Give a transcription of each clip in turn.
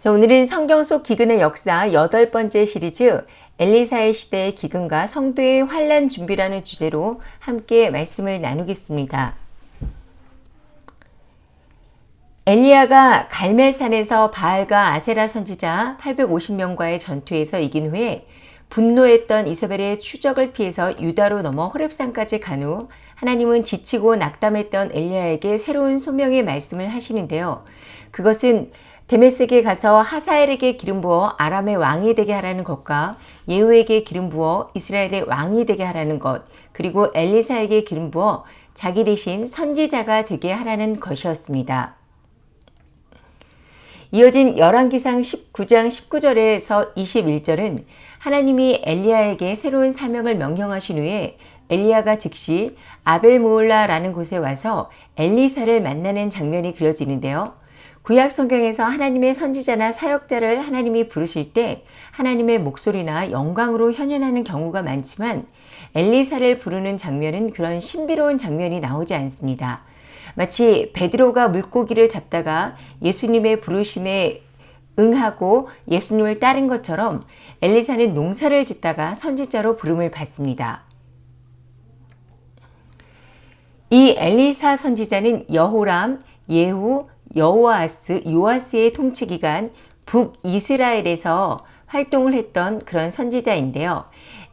자, 오늘은 성경 속 기근의 역사 여덟 번째 시리즈 엘리사의 시대의 기근과 성도의 환란 준비라는 주제로 함께 말씀을 나누겠습니다. 엘리야가 갈멜산에서 바알과 아세라 선지자 850명과의 전투에서 이긴 후에 분노했던 이사벨의 추적을 피해서 유다로 넘어 호렙산까지 간 후 하나님은 지치고 낙담했던 엘리야에게 새로운 소명의 말씀을 하시는데요. 그것은 데메섹에 가서 하사엘에게 기름 부어 아람의 왕이 되게 하라는 것과 예후에게 기름 부어 이스라엘의 왕이 되게 하라는 것 그리고 엘리사에게 기름 부어 자기 대신 선지자가 되게 하라는 것이었습니다. 이어진 열왕기상 19장 19절에서 21절은 하나님이 엘리야에게 새로운 사명을 명령하신 후에 엘리야가 즉시 아벨모올라라는 곳에 와서 엘리사를 만나는 장면이 그려지는데요. 구약 성경에서 하나님의 선지자나 사역자를 하나님이 부르실 때 하나님의 목소리나 영광으로 현현하는 경우가 많지만 엘리사를 부르는 장면은 그런 신비로운 장면이 나오지 않습니다. 마치 베드로가 물고기를 잡다가 예수님의 부르심에 응하고 예수님을 따른 것처럼 엘리사는 농사를 짓다가 선지자로 부름을 받습니다. 이 엘리사 선지자는 여호람, 예후, 여호아스, 요아스의 통치 기간 북이스라엘에서 활동을 했던 그런 선지자인데요.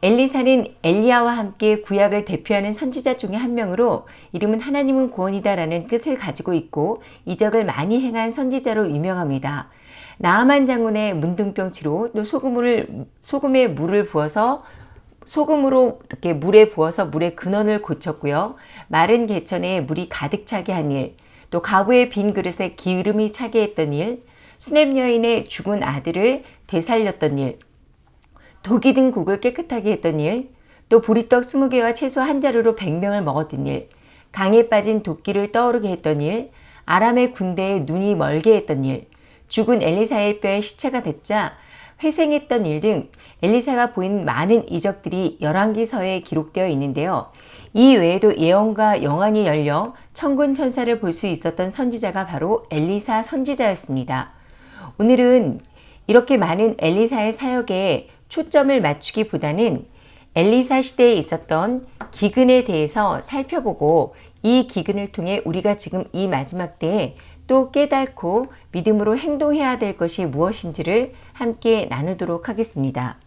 엘리사는 엘리야와 함께 구약을 대표하는 선지자 중의 한 명으로 이름은 하나님은 구원이다 라는 뜻을 가지고 있고 이적을 많이 행한 선지자로 유명합니다. 나아만 장군의 문둥병치로 또 소금을 소금에 물을 부어서 소금으로 이렇게 물에 부어서 물의 근원을 고쳤고요. 마른 개천에 물이 가득 차게 한 일, 또 가부의 빈 그릇에 기름이 차게 했던 일, 수냄 여인의 죽은 아들을 되살렸던 일, 독이 든 국을 깨끗하게 했던 일, 또 보리떡 20개와 채소 한 자루로 100명을 먹었던 일, 강에 빠진 도끼를 떠오르게 했던 일, 아람의 군대에 눈이 멀게 했던 일, 죽은 엘리사의 뼈에 시체가 됐자 회생했던 일 등 엘리사가 보인 많은 이적들이 열왕기서에 기록되어 있는데요. 이 외에도 예언과 영안이 열려 천군 천사를 볼 수 있었던 선지자가 바로 엘리사 선지자였습니다. 오늘은 이렇게 많은 엘리사의 사역에 초점을 맞추기보다는 엘리사 시대에 있었던 기근에 대해서 살펴보고 이 기근을 통해 우리가 지금 이 마지막 때에 또 깨닫고 믿음으로 행동해야 될 것이 무엇인지를 함께 나누도록 하겠습니다.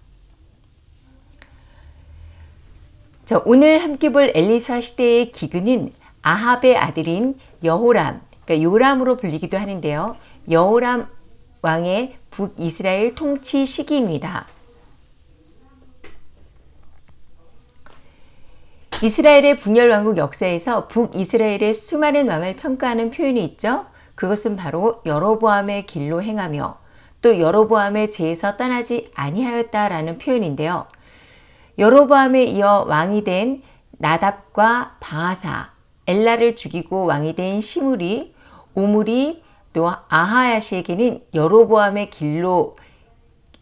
자, 오늘 함께 볼 엘리사 시대의 기근은 아합의 아들인 여호람, 그러니까 요람으로 불리기도 하는데요. 여호람 왕의 북이스라엘 통치 시기입니다. 이스라엘의 분열왕국 역사에서 북이스라엘의 수많은 왕을 평가하는 표현이 있죠. 그것은 바로 여로보암의 길로 행하며 또 여로보암의 죄에서 떠나지 아니하였다라는 표현인데요. 여로보암에 이어 왕이 된 나답과 바하사, 엘라를 죽이고 왕이 된 시물이, 오물이, 또 아하야시에게는 여로보암의 길로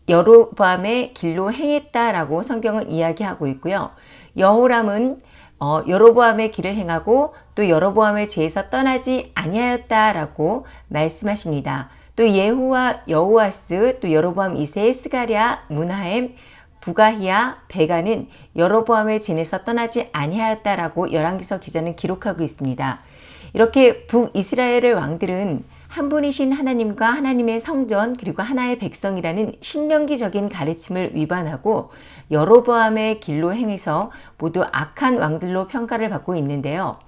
여로보암의 길로 행했다라고 성경은 이야기하고 있고요. 여호람은 어, 여로보암의 길을 행하고 또 여로보암의 죄에서 떠나지 아니하였다라고 말씀하십니다. 또 예후와 여호아스 또 여로보암 2세 스가랴 문하엠 부가히야 베가는 여로보암의 진에서 떠나지 아니하였다라고 열왕기서 기자는 기록하고 있습니다. 이렇게 북이스라엘의 왕들은 한 분이신 하나님과 하나님의 성전 그리고 하나의 백성이라는 신명기적인 가르침을 위반하고 여로보암의 길로 행해서 모두 악한 왕들로 평가를 받고 있는데요.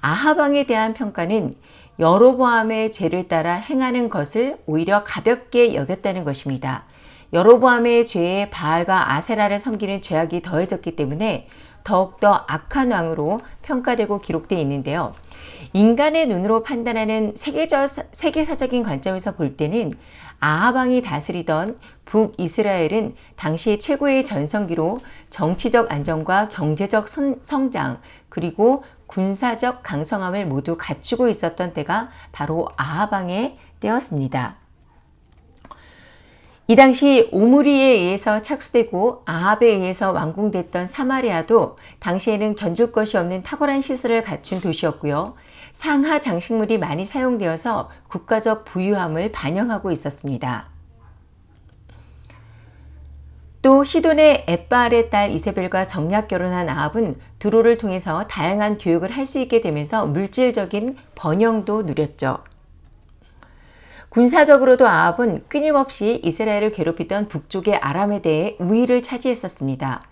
아하방에 대한 평가는 여로보암의 죄를 따라 행하는 것을 오히려 가볍게 여겼다는 것입니다. 여로보암의 죄에 바알과 아세라를 섬기는 죄악이 더해졌기 때문에 더욱더 악한 왕으로 평가되고 기록되어 있는데요. 인간의 눈으로 판단하는 세계적, 세계사적인 관점에서 볼 때는 아하방이 다스리던 북이스라엘은 당시 최고의 전성기로 정치적 안정과 경제적 성장 그리고 군사적 강성함을 모두 갖추고 있었던 때가 바로 아하방의 때였습니다. 이 당시 오므리에 의해서 착수되고 아합에 의해서 완공됐던 사마리아도 당시에는 견줄 것이 없는 탁월한 시설을 갖춘 도시였고요. 상아 장식물이 많이 사용되어서 국가적 부유함을 반영하고 있었습니다. 또 시돈의 엣바알의 딸 이세벨과 정략 결혼한 아합은 두로를 통해서 다양한 교역을 할 수 있게 되면서 물질적인 번영도 누렸죠. 군사적으로도 아합은 끊임없이 이스라엘을 괴롭히던 북쪽의 아람에 대해 우위를 차지했었습니다.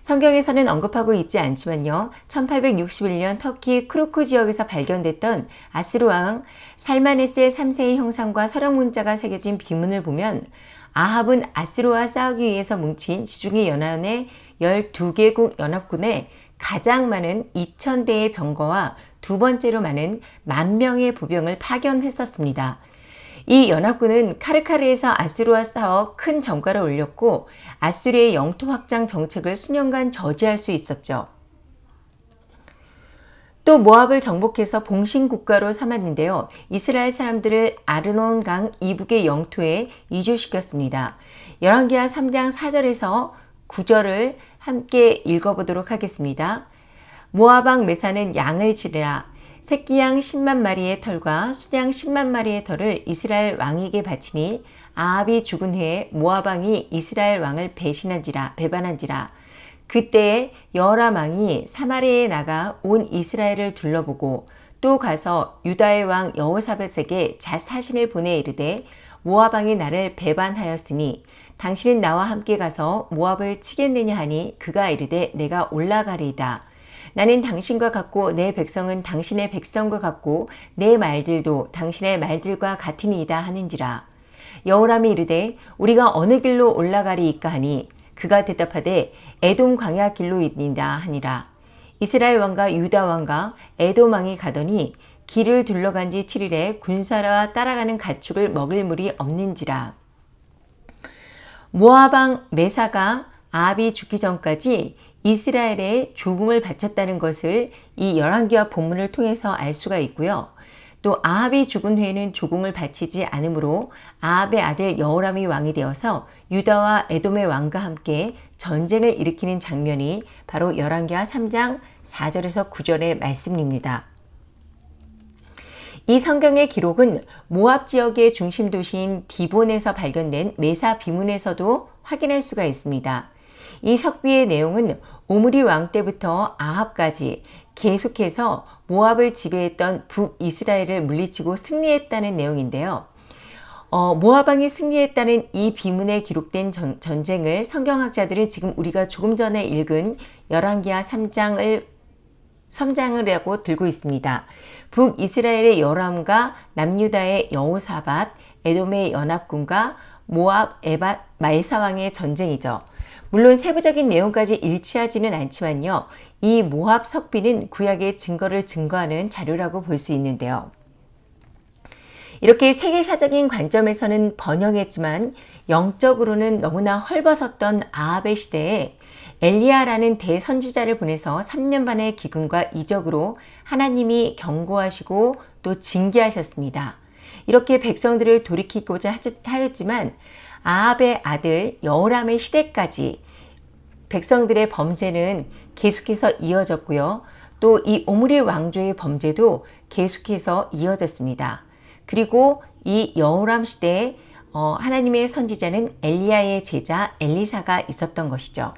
성경에서는 언급하고 있지 않지만요. 1861년 터키 크루크 지역에서 발견됐던 앗수르 왕 살마네스의 3세의 형상과 서령 문자가 새겨진 비문을 보면 아합은 아스루와 싸우기 위해서 뭉친 지중해 연합의 12개국 연합군에 가장 많은 2,000대의 병거와 두 번째로 많은 만 명의 부병을 파견했었습니다. 이 연합군은 카르카르에서 아수르와 싸워 큰 정가를 올렸고 아수르의 영토 확장 정책을 수년간 저지할 수 있었죠. 또 모압을 정복해서 봉신국가로 삼았는데요. 이스라엘 사람들을 아르논 강 이북의 영토에 이주시켰습니다. 열왕기하 3장 4절에서 9절을 함께 읽어보도록 하겠습니다. 모압왕 메사는 양을 지르라. 새끼양 10만 마리의 털과 수양 10만 마리의 털을 이스라엘 왕에게 바치니 아합이 죽은 후에 모압 왕이 이스라엘 왕을 배신한지라 배반한지라 그때에 왕이 사마리에 나가 온 이스라엘을 둘러보고 또 가서 유다의 왕 여호사벳에게 자사신을 보내 이르되 모압 왕이 나를 배반하였으니 당신은 나와 함께 가서 모압을 치겠느냐 하니 그가 이르되 내가 올라가리이다. 나는 당신과 같고 내 백성은 당신의 백성과 같고 내 말들도 당신의 말들과 같으니이다 하는지라. 여호람이 이르되 우리가 어느 길로 올라가리이까 하니 그가 대답하되 에돔 광야 길로 있다 하니라. 이스라엘 왕과 유다 왕과 에돔 왕이 가더니 길을 둘러간 지 7일에 군사와 따라가는 가축을 먹을 물이 없는지라. 모아방 메사가 아합이 죽기 전까지 이스라엘에 조금을 바쳤다는 것을 이 열왕기와 본문을 통해서 알 수가 있고요. 또 아합이 죽은 후에는 조공을 바치지 않으므로 아합의 아들 여호람이 왕이 되어서 유다와 에돔의 왕과 함께 전쟁을 일으키는 장면이 바로 열왕기하 3장 4절에서 9절의 말씀입니다. 이 성경의 기록은 모압 지역의 중심 도시인 디본에서 발견된 메사 비문에서도 확인할 수가 있습니다. 이 석비의 내용은 오므리 왕 때부터 아합까지 계속해서 모압을 지배했던 북이스라엘을 물리치고 승리했다는 내용인데요. 어, 모압왕이 승리했다는 이 비문에 기록된 전, 전쟁을 성경학자들은 지금 우리가 조금 전에 읽은 열왕기하 3장을 섬장을 하고 들고 있습니다. 북이스라엘의 여람과 남유다의 여호사밧, 에돔의 연합군과 모압 에바 마에사왕의 전쟁이죠. 물론 세부적인 내용까지 일치하지는 않지만요. 이 모압 석비는 구약의 증거를 증거하는 자료라고 볼 수 있는데요. 이렇게 세계사적인 관점에서는 번영했지만 영적으로는 너무나 헐벗었던 아합의 시대에 엘리야라는 대선지자를 보내서 3년 반의 기근과 이적으로 하나님이 경고하시고 또 징계하셨습니다. 이렇게 백성들을 돌이키고자 하였지만 아합의 아들 여호람의 시대까지 백성들의 범죄는 계속해서 이어졌고요. 또 이 오므리 왕조의 범죄도 계속해서 이어졌습니다. 그리고 이 여호람 시대에 어, 하나님의 선지자는 엘리야의 제자 엘리사가 있었던 것이죠.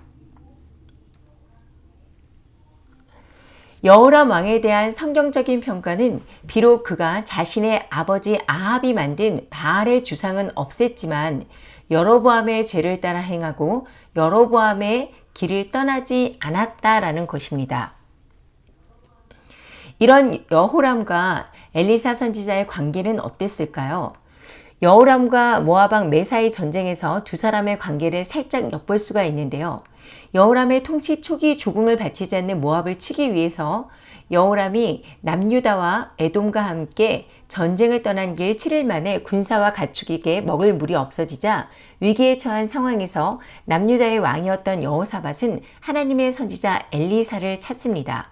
여호람 왕에 대한 성경적인 평가는 비록 그가 자신의 아버지 아합이 만든 바알의 주상은 없앴지만 여로보암의 죄를 따라 행하고 여로보암의 길을 떠나지 않았다라는 것입니다. 이런 여호람과 엘리사 선지자의 관계는 어땠을까요? 여호람과 모아방 메사의 전쟁에서 두 사람의 관계를 살짝 엿볼 수가 있는데요. 여호람의 통치 초기 조공을 바치지 않는 모압을 치기 위해서 여호람이 남유다와 에돔과 함께 전쟁을 떠난 길 7일 만에 군사와 가축에게 먹을 물이 없어지자 위기에 처한 상황에서 남유다의 왕이었던 여호사밧은 하나님의 선지자 엘리사를 찾습니다.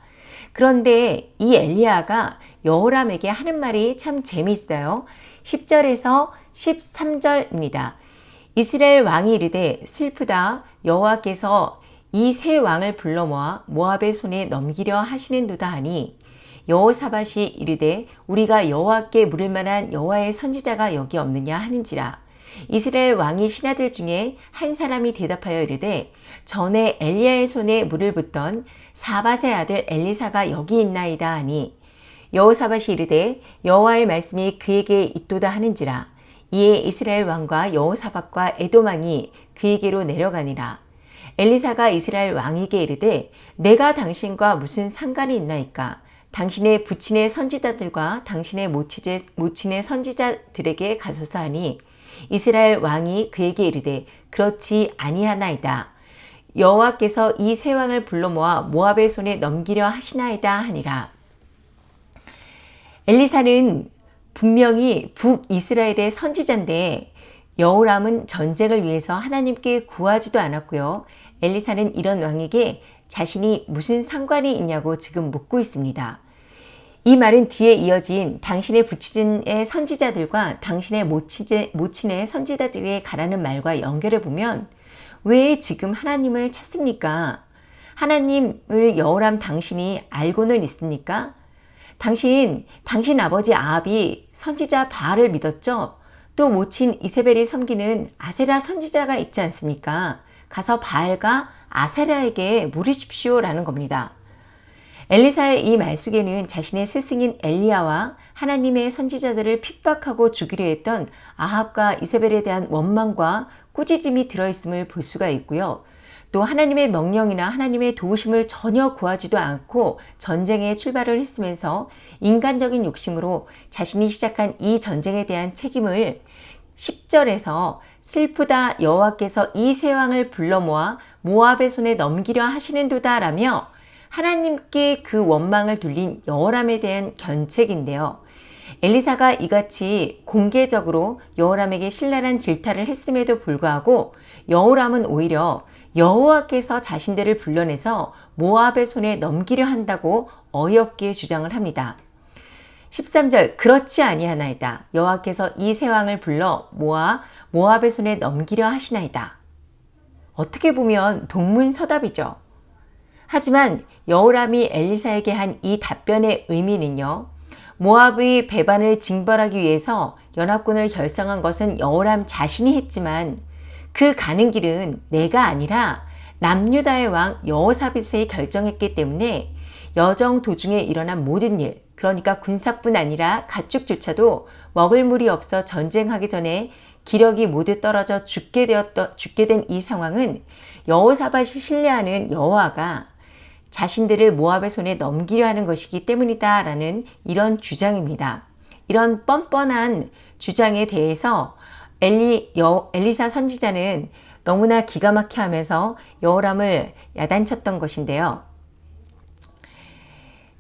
그런데 이 엘리야가 여호람에게 하는 말이 참 재미있어요. 10절에서 13절입니다. 이스라엘 왕이 이르되 슬프다 여호와께서 이 세 왕을 불러 모아 모압의 손에 넘기려 하시는도다 하니 여호사밧이 이르되 우리가 여호와께 물을 만한 여호와의 선지자가 여기 없느냐 하는지라 이스라엘 왕이 신하들 중에 한 사람이 대답하여 이르되 전에 엘리야의 손에 물을 붓던 사밧의 아들 엘리사가 여기 있나이다 하니 여호사밧이 이르되 여호와의 말씀이 그에게 있도다 하는지라. 이에 이스라엘 왕과 여호사밧과 에돔 왕이 그에게로 내려가니라. 엘리사가 이스라엘 왕에게 이르되 내가 당신과 무슨 상관이 있나이까? 당신의 부친의 선지자들과 당신의 모친의 선지자들에게 가소서 하니 이스라엘 왕이 그에게 이르되 그렇지 아니하나이다. 여호와께서 이 세 왕을 불러 모아 모압의 손에 넘기려 하시나이다 하니라. 엘리사는 분명히 북이스라엘의 선지자인데 여호람은 전쟁을 위해서 하나님께 구하지도 않았고요. 엘리사는 이런 왕에게 자신이 무슨 상관이 있냐고 지금 묻고 있습니다. 이 말은 뒤에 이어진 당신의 부친의 선지자들과 당신의 모친의 선지자들에게 가라는 말과 연결해 보면 왜 지금 하나님을 찾습니까? 하나님을 여호람 당신이 알고는 있습니까? 당신, 당신 아버지 아합이 선지자 바알을 믿었죠? 또 모친 이세벨이 섬기는 아세라 선지자가 있지 않습니까? 가서 바알과 아세라에게 물으십시오 라는 겁니다. 엘리사의 이 말속에는 자신의 스승인 엘리야와 하나님의 선지자들을 핍박하고 죽이려 했던 아합과 이세벨에 대한 원망과 꾸짖음이 들어있음을 볼 수가 있고요. 또 하나님의 명령이나 하나님의 도우심을 전혀 구하지도 않고 전쟁에 출발을 했으면서 인간적인 욕심으로 자신이 시작한 이 전쟁에 대한 책임을 10절에서 슬프다 여호와께서 이 세 왕을 불러 모아 모압의 손에 넘기려 하시는도다 라며 하나님께 그 원망을 돌린 여호람에 대한 견책인데요. 엘리사가 이같이 공개적으로 여호람에게 신랄한 질타를 했음에도 불구하고 여호람은 오히려 여호와께서 자신들을 불러내서 모압의 손에 넘기려 한다고 어이없게 주장을 합니다. 13절 그렇지 아니하나이다. 여호와께서 이 세 왕을 불러 모아 모압의 손에 넘기려 하시나이다. 어떻게 보면 동문서답이죠. 하지만 여호람이 엘리사에게 한 이 답변의 의미는요. 모압의 배반을 징벌하기 위해서 연합군을 결성한 것은 여호람 자신이 했지만 그 가는 길은 내가 아니라 남유다의 왕 여호사빗이 결정했기 때문에 여정 도중에 일어난 모든 일 그러니까 군사뿐 아니라 가축조차도 먹을 물이 없어 전쟁하기 전에 기력이 모두 떨어져 죽게 되었던 죽게 된 이 상황은 여호사밧이 신뢰하는 여호와가 자신들을 모압의 손에 넘기려 하는 것이기 때문이다 라는 이런 주장입니다. 이런 뻔뻔한 주장에 대해서 엘리, 여, 엘리사 선지자는 너무나 기가 막혀 하면서 여호람을 야단쳤던 것인데요.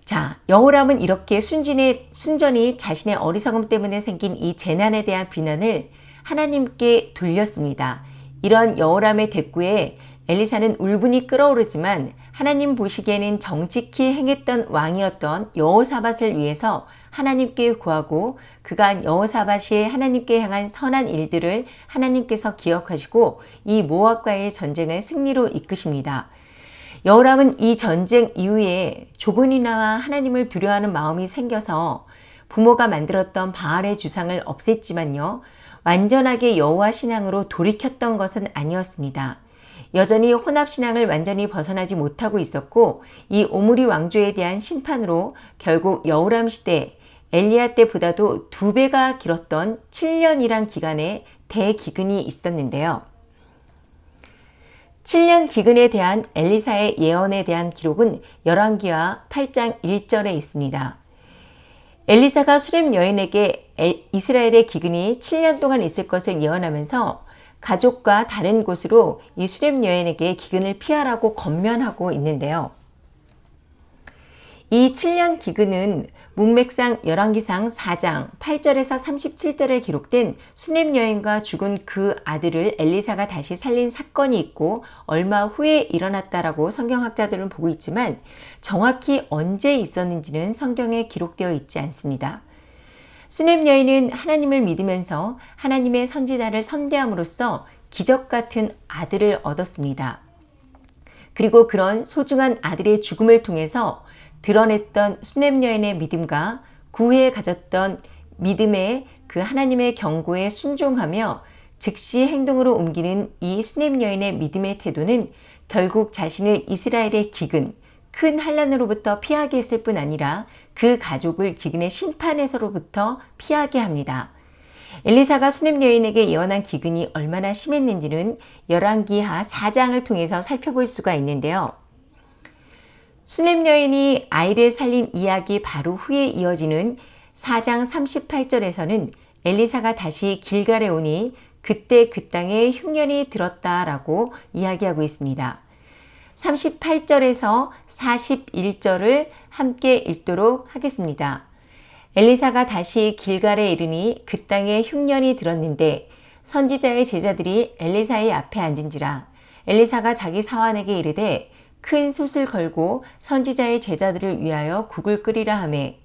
자, 여호람은 이렇게 순진의, 순전히 자신의 어리석음 때문에 생긴 이 재난에 대한 비난을 하나님께 돌렸습니다. 이런 여호람의 대꾸에 엘리사는 울분이 끓어오르지만 하나님 보시기에는 정직히 행했던 왕이었던 여호사밧을 위해서 하나님께 구하고 그간 여호사밧이 하나님께 향한 선한 일들을 하나님께서 기억하시고 이 모압과의 전쟁을 승리로 이끄십니다. 여호람은 이 전쟁 이후에 조근이나와 하나님을 두려워하는 마음이 생겨서 부모가 만들었던 바알의 주상을 없앴지만요. 완전하게 여호와 신앙으로 돌이켰던 것은 아니었습니다. 여전히 혼합신앙을 완전히 벗어나지 못하고 있었고 이 오므리 왕조에 대한 심판으로 결국 여우람 시대 엘리야 때보다도 두 배가 길었던 7년이란 기간에 대기근이 있었는데요. 7년 기근에 대한 엘리사의 예언에 대한 기록은 열왕기와 8장 1절에 있습니다. 엘리사가 수렘 여인에게 이스라엘의 기근이 7년 동안 있을 것을 예언하면서 가족과 다른 곳으로 이 수렵 여인에게 기근을 피하라고 건면하고 있는데요. 이 7년 기근은 문맥상 열왕기상 4장 8절에서 37절에 기록된 수넴 여인과 죽은 그 아들을 엘리사가 다시 살린 사건이 있고 얼마 후에 일어났다라고 성경학자들은 보고 있지만 정확히 언제 있었는지는 성경에 기록되어 있지 않습니다. 수넴 여인은 하나님을 믿으면서 하나님의 선지자를 선대함으로써 기적 같은 아들을 얻었습니다. 그리고 그런 소중한 아들의 죽음을 통해서 드러냈던 수넴 여인의 믿음과 그 후에 가졌던 믿음의 그 하나님의 경고에 순종하며 즉시 행동으로 옮기는 이 수냄 여인의 믿음의 태도는 결국 자신을 이스라엘의 기근, 큰 환란으로부터 피하게 했을 뿐 아니라 그 가족을 기근의 심판에서로부터 피하게 합니다. 엘리사가 수냄 여인에게 예언한 기근이 얼마나 심했는지는 열왕기하 4장을 통해서 살펴볼 수가 있는데요. 수냄 여인이 아이를 살린 이야기 바로 후에 이어지는 4장 38절에서는 엘리사가 다시 길갈에 오니 그때 그 땅에 흉년이 들었다라고 이야기하고 있습니다. 38절에서 41절을 함께 읽도록 하겠습니다. 엘리사가 다시 길갈에 이르니 그 땅에 흉년이 들었는데 선지자의 제자들이 엘리사의 앞에 앉은지라 엘리사가 자기 사환에게 이르되 큰 솥을 걸고 선지자의 제자들을 위하여 국을 끓이라 하매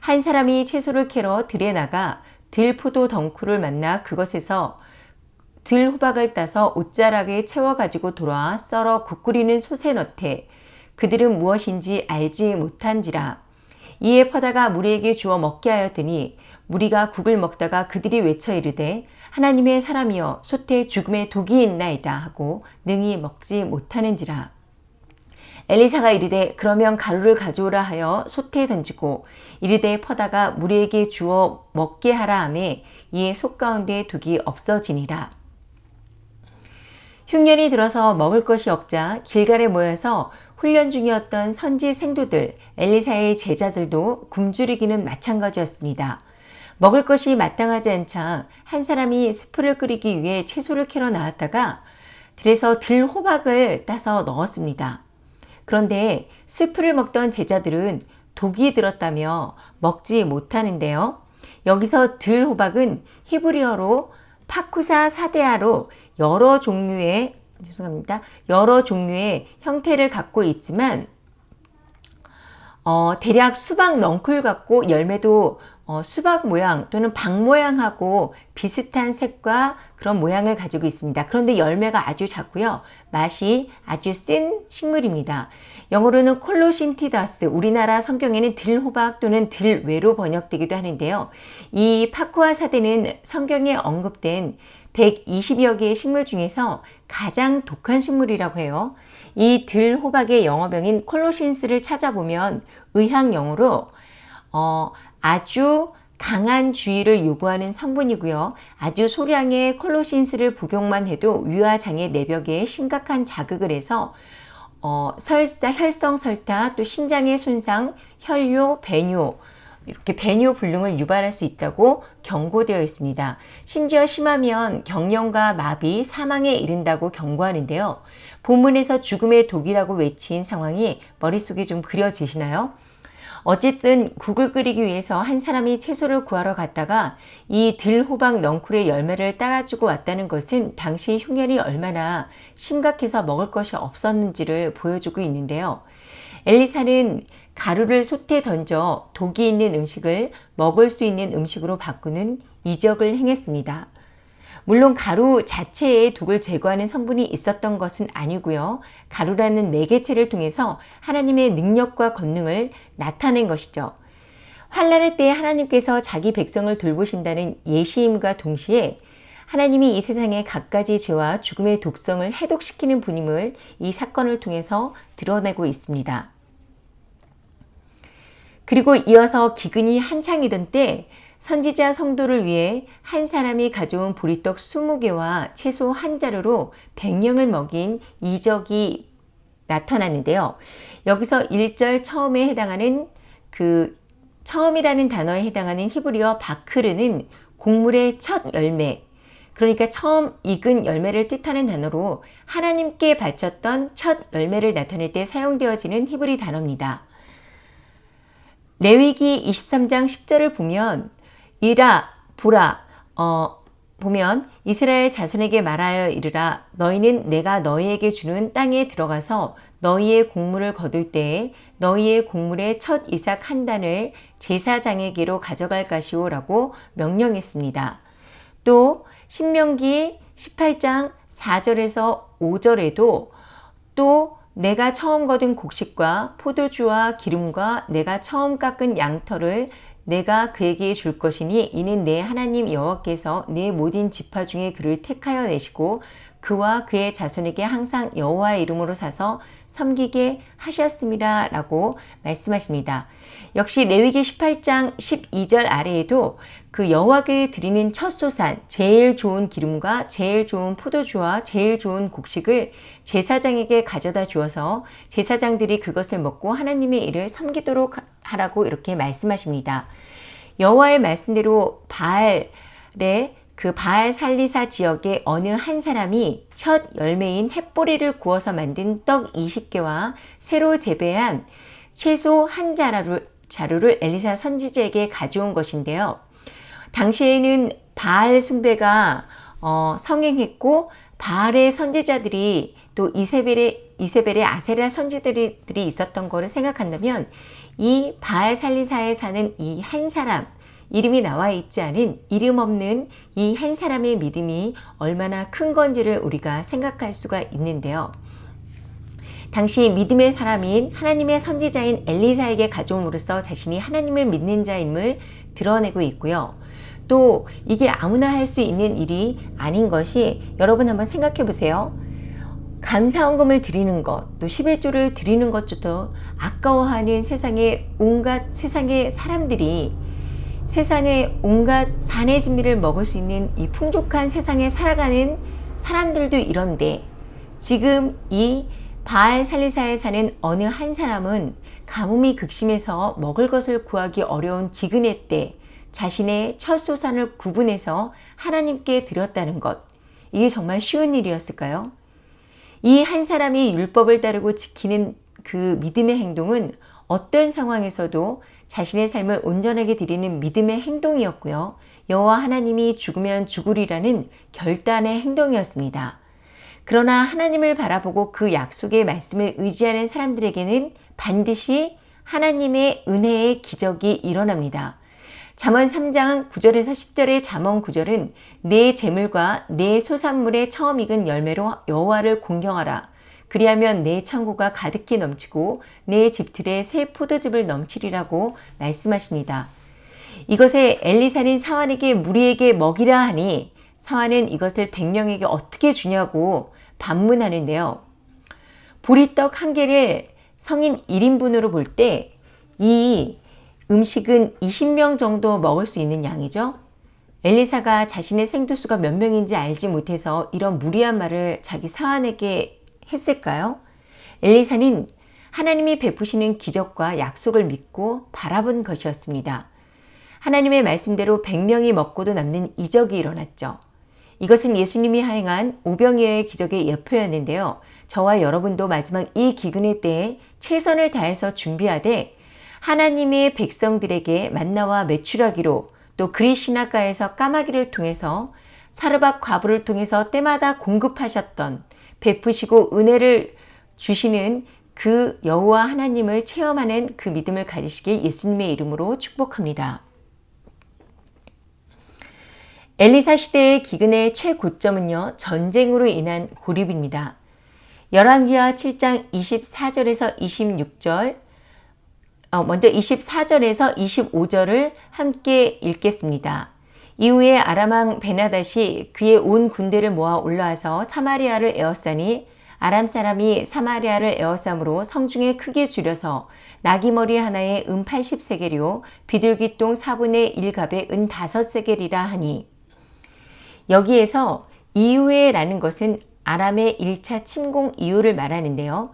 한 사람이 채소를 캐러 들에 나가 들포도 덩쿨을 만나 그것에서 들 호박을 따서 옷자락에 채워 가지고 돌아와 썰어 국 끓이는 솥에 넣되 그들은 무엇인지 알지 못한지라. 이에 퍼다가 무리에게 주어 먹게 하였더니 무리가 국을 먹다가 그들이 외쳐 이르되 하나님의 사람이여 솥에 죽음의 독이 있나이다 하고 능히 먹지 못하는지라. 엘리사가 이르되 그러면 가루를 가져오라 하여 솥에 던지고 이르되 퍼다가 무리에게 주어 먹게 하라 하매 이에 솥 가운데 독이 없어지니라. 흉년이 들어서 먹을 것이 없자 길갈에 모여서 훈련 중이었던 선지 생도들, 엘리사의 제자들도 굶주리기는 마찬가지였습니다. 먹을 것이 마땅하지 않자 한 사람이 스프를 끓이기 위해 채소를 캐러 나왔다가 들에서 들 호박을 따서 넣었습니다. 그런데 스프를 먹던 제자들은 독이 들었다며 먹지 못하는데요. 여기서 들 호박은 히브리어로 파쿠사 사데아로 여러 종류의 죄송합니다. 여러 종류의 형태를 갖고 있지만 어, 대략 수박 넝쿨 같고 열매도 어, 수박 모양 또는 박 모양하고 비슷한 색과 그런 모양을 가지고 있습니다. 그런데 열매가 아주 작고요. 맛이 아주 센 식물입니다. 영어로는 콜로신티다스, 우리나라 성경에는 들호박 또는 들외로 번역되기도 하는데요. 이 파쿠아 사대는 성경에 언급된 120여 개의 식물 중에서 가장 독한 식물이라고 해요. 이 들호박의 영어명인 콜로신스를 찾아보면 의학 용어로 어, 아주 강한 주의를 요구하는 성분이고요. 아주 소량의 콜로신스를 복용만 해도 위화장애 내벽에 심각한 자극을 해서 어, 설사, 혈성 설타, 또 신장의 손상, 혈뇨, 배뇨, 이렇게 배뇨 불능을 유발할 수 있다고 경고되어 있습니다. 심지어 심하면 경련과 마비, 사망에 이른다고 경고하는데요. 본문에서 죽음의 독이라고 외친 상황이 머릿속에 좀 그려지시나요? 어쨌든 국을 끓이기 위해서 한 사람이 채소를 구하러 갔다가 이 들호박 넝쿨의 열매를 따가지고 왔다는 것은 당시 흉년이 얼마나 심각해서 먹을 것이 없었는지를 보여주고 있는데요. 엘리사는 가루를 솥에 던져 독이 있는 음식을 먹을 수 있는 음식으로 바꾸는 이적을 행했습니다. 물론 가루 자체에 독을 제거하는 성분이 있었던 것은 아니고요. 가루라는 매개체를 통해서 하나님의 능력과 권능을 나타낸 것이죠. 환란의 때에 하나님께서 자기 백성을 돌보신다는 예시임과 동시에 하나님이 이 세상의 갖가지 죄와 죽음의 독성을 해독시키는 분임을 이 사건을 통해서 드러내고 있습니다. 그리고 이어서 기근이 한창이던 때 선지자 성도를 위해 한 사람이 가져온 보리떡 20개와 채소 한 자루로 100명을 먹인 이적이 나타났는데요. 여기서 1절 처음에 해당하는 그 처음이라는 단어에 해당하는 히브리어 바크르는 곡물의 첫 열매 그러니까 처음 익은 열매를 뜻하는 단어로 하나님께 바쳤던 첫 열매를 나타낼 때 사용되어지는 히브리 단어입니다. 레위기 23장 10절을 보면 이라 보라 어, 보면 이스라엘 자손에게 말하여 이르라 너희는 내가 너희에게 주는 땅에 들어가서 너희의 곡물을 거둘 때에 너희의 곡물의 첫 이삭 한 단을 제사장에게로 가져갈 것이오 라고 명령했습니다. 또 신명기 18장 4절에서 5절에도 또 내가 처음 거둔 곡식과 포도주와 기름과 내가 처음 깎은 양털을 내가 그에게 줄 것이니 이는 내 하나님 여호와께서 내 모든 지파 중에 그를 택하여 내시고 그와 그의 자손에게 항상 여호와의 이름으로 사서 섬기게 하셨습니다. 라고 말씀하십니다. 역시 레위기 18장 12절 아래에도 그 여호와께 드리는 첫 소산, 제일 좋은 기름과 제일 좋은 포도주와 제일 좋은 곡식을 제사장에게 가져다 주어서 제사장들이 그것을 먹고 하나님의 일을 섬기도록 하라고 이렇게 말씀하십니다. 여호와의 말씀대로 바알의 그 바알 살리사 지역의 어느 한 사람이 첫 열매인 햇보리를 구워서 만든 떡 20개와 새로 재배한 채소 한 자루를, 자루를 엘리사 선지자에게 가져온 것인데요. 당시에는 바알 숭배가 어, 성행했고 바알의 선지자들이 또 이세벨의 이세벨의 아세라 선지들이 있었던 것을 생각한다면 이 바알 살리사에 사는 이 한 사람 이름이 나와 있지 않은 이름 없는 이 한 사람의 믿음이 얼마나 큰 건지를 우리가 생각할 수가 있는데요. 당시 믿음의 사람인 하나님의 선지자인 엘리사에게 가져옴으로써 자신이 하나님을 믿는 자임을 드러내고 있고요. 또 이게 아무나 할 수 있는 일이 아닌 것이 여러분 한번 생각해 보세요. 감사원금을 드리는 것, 또 11조를 드리는 것조차 아까워하는 세상의 온갖 세상의 사람들이 세상의 온갖 산의 진미를 먹을 수 있는 이 풍족한 세상에 살아가는 사람들도 이런데 지금 이 바알 살리사에 사는 어느 한 사람은 가뭄이 극심해서 먹을 것을 구하기 어려운 기근의 때 자신의 첫 소산을 구분해서 하나님께 드렸다는 것. 이게 정말 쉬운 일이었을까요? 이 한 사람이 율법을 따르고 지키는 그 믿음의 행동은 어떤 상황에서도 자신의 삶을 온전하게 드리는 믿음의 행동이었고요. 여호와 하나님이 죽으면 죽으리라는 결단의 행동이었습니다. 그러나 하나님을 바라보고 그 약속의 말씀을 의지하는 사람들에게는 반드시 하나님의 은혜의 기적이 일어납니다. 잠언 3장 9절에서 10절의 잠언 9절은 내 재물과 내 소산물의 처음 익은 열매로 여호와를 공경하라. 그리하면 내 창고가 가득히 넘치고 내 집틀에 새 포도즙을 넘치리라고 말씀하십니다. 이것에 엘리사는 사환에게 무리에게 먹이라 하니 사환은 이것을 백명에게 어떻게 주냐고 반문하는데요. 보리떡 한 개를 성인 1인분으로 볼 때 이 음식은 20명 정도 먹을 수 있는 양이죠. 엘리사가 자신의 생두수가 몇 명인지 알지 못해서 이런 무리한 말을 자기 사환에게 했을까요? 엘리사는 하나님이 베푸시는 기적과 약속을 믿고 바라본 것이었습니다. 하나님의 말씀대로 100명이 먹고도 남는 이적이 일어났죠. 이것은 예수님이 하행한 오병이어의 기적의 예표였는데요. 저와 여러분도 마지막 이 기근의 때에 최선을 다해서 준비하되 하나님의 백성들에게 만나와 매출하기로 또 그리시나가에서 까마귀를 통해서 사르밧 과부를 통해서 때마다 공급하셨던 베푸시고 은혜를 주시는 그 여호와 하나님을 체험하는 그 믿음을 가지시길 예수님의 이름으로 축복합니다. 엘리사 시대의 기근의 최고점은요. 전쟁으로 인한 고립입니다. 열왕기하 7장 24절에서 26절 어, 먼저 24절에서 25절을 함께 읽겠습니다. 이후에 아람왕 베나닷이 그의 온 군대를 모아 올라와서 사마리아를 에워싸니 아람 사람이 사마리아를 에워싸므로 성중에 크게 줄여서 나귀머리 하나에 은 80세겔이요 비둘기똥 4분의 1갑에 은 5세겔이라 하니 여기에서 이후에 라는 것은 아람의 1차 침공 이후를 말하는데요.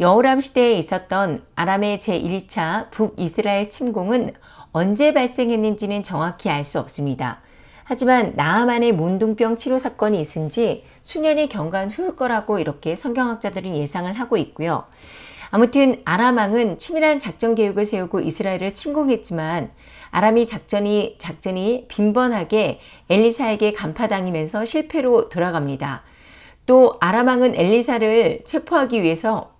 여호람 시대에 있었던 아람의 제1차 북이스라엘 침공은 언제 발생했는지는 정확히 알 수 없습니다. 하지만 나아만의 문둥병 치료 사건이 있은 지 수년이 경과한 후일 거라고 이렇게 성경학자들은 예상을 하고 있고요. 아무튼 아람왕은 치밀한 작전 계획을 세우고 이스라엘을 침공했지만 아람이 작전이 작전이 빈번하게 엘리사에게 간파당하면서 실패로 돌아갑니다. 또 아람왕은 엘리사를 체포하기 위해서